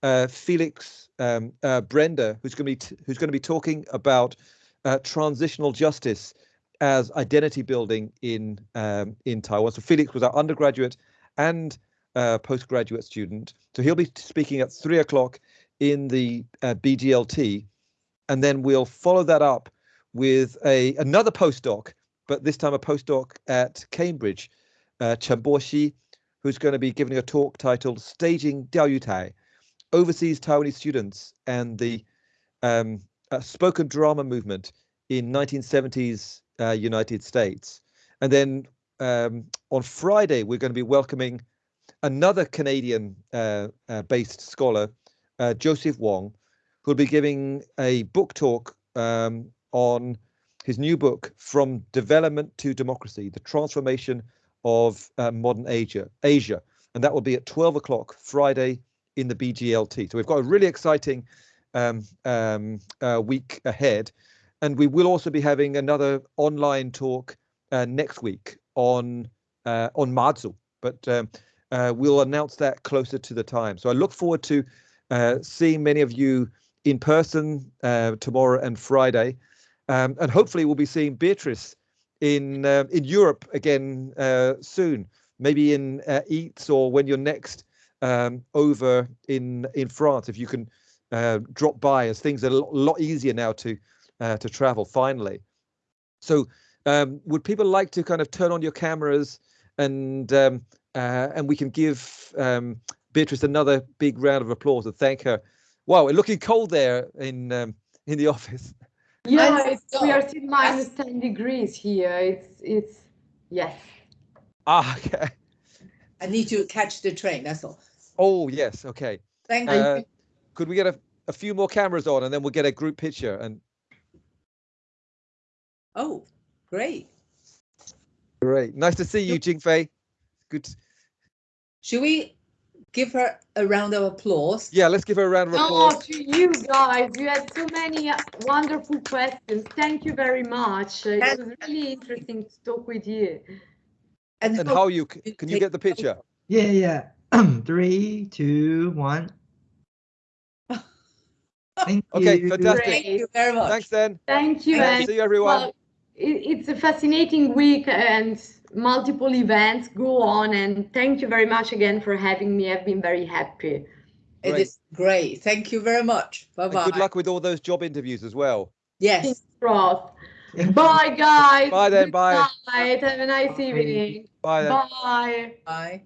uh, Felix um, uh, Brender, who's going to be who's going to be talking about uh, transitional justice as identity building in um, in Taiwan. So Felix was our undergraduate and uh, postgraduate student. So he'll be speaking at three o'clock in the BGLT, and then we'll follow that up with a another postdoc, but this time a postdoc at Cambridge, uh, who's going to be giving a talk titled "Staging Diaoyutai: Overseas Taiwanese Students and the um, uh, Spoken Drama Movement in 1970s uh, United States. And then um, on Friday, we're going to be welcoming another Canadian uh, uh, based scholar, uh, Joseph Wong, who'll be giving a book talk um, on his new book, From Development to Democracy The Transformation of uh, Modern Asia. Asia. And that will be at 12 o'clock Friday in the BGLT. So we've got a really exciting um, um, uh, week ahead. And we will also be having another online talk uh, next week on uh, on Mazu, but um, uh, we'll announce that closer to the time. So I look forward to uh, seeing many of you in person uh, tomorrow and Friday, um, and hopefully we'll be seeing Beatrice in uh, in Europe again uh, soon, maybe in uh, EATS or when you're next um, over in in France. If you can uh, drop by, as things are a lot, easier now to uh, to travel finally. So um, would people like to kind of turn on your cameras and um, uh, and we can give um, Beatrice another big round of applause and thank her. Wow, it's looking cold there in um, in the office. Yeah, it's, we are still minus 10 degrees here. It's, it's, yes. Ah, okay. I need to catch the train, that's all. Oh yes, okay. Thank you. Uh, could we get a, a few more cameras on and then we'll get a group picture and Oh, great. great. Nice to see you, Jingfei. Good. Should we give her a round of applause? Yeah, let's give her a round of Oh, applause. to you guys, you had so many uh, wonderful questions. Thank you very much. Uh, It And- was really interesting to talk with you. And how you can you get the picture? Yeah, yeah. Three, two, one. Thank Okay, you. fantastic. Thank you very much. Thanks, then. Thank you. Thank and See you, everyone. well, it, it's a fascinating week and multiple events go on. And thank you very much again for having me. I've been very happy. It Great. is great. Thank you very much. Bye And bye. good luck with all those job interviews as well. Yes. Crossed. Bye, guys. Bye then, Good bye. night. Have a nice evening. Bye then. Bye. Bye.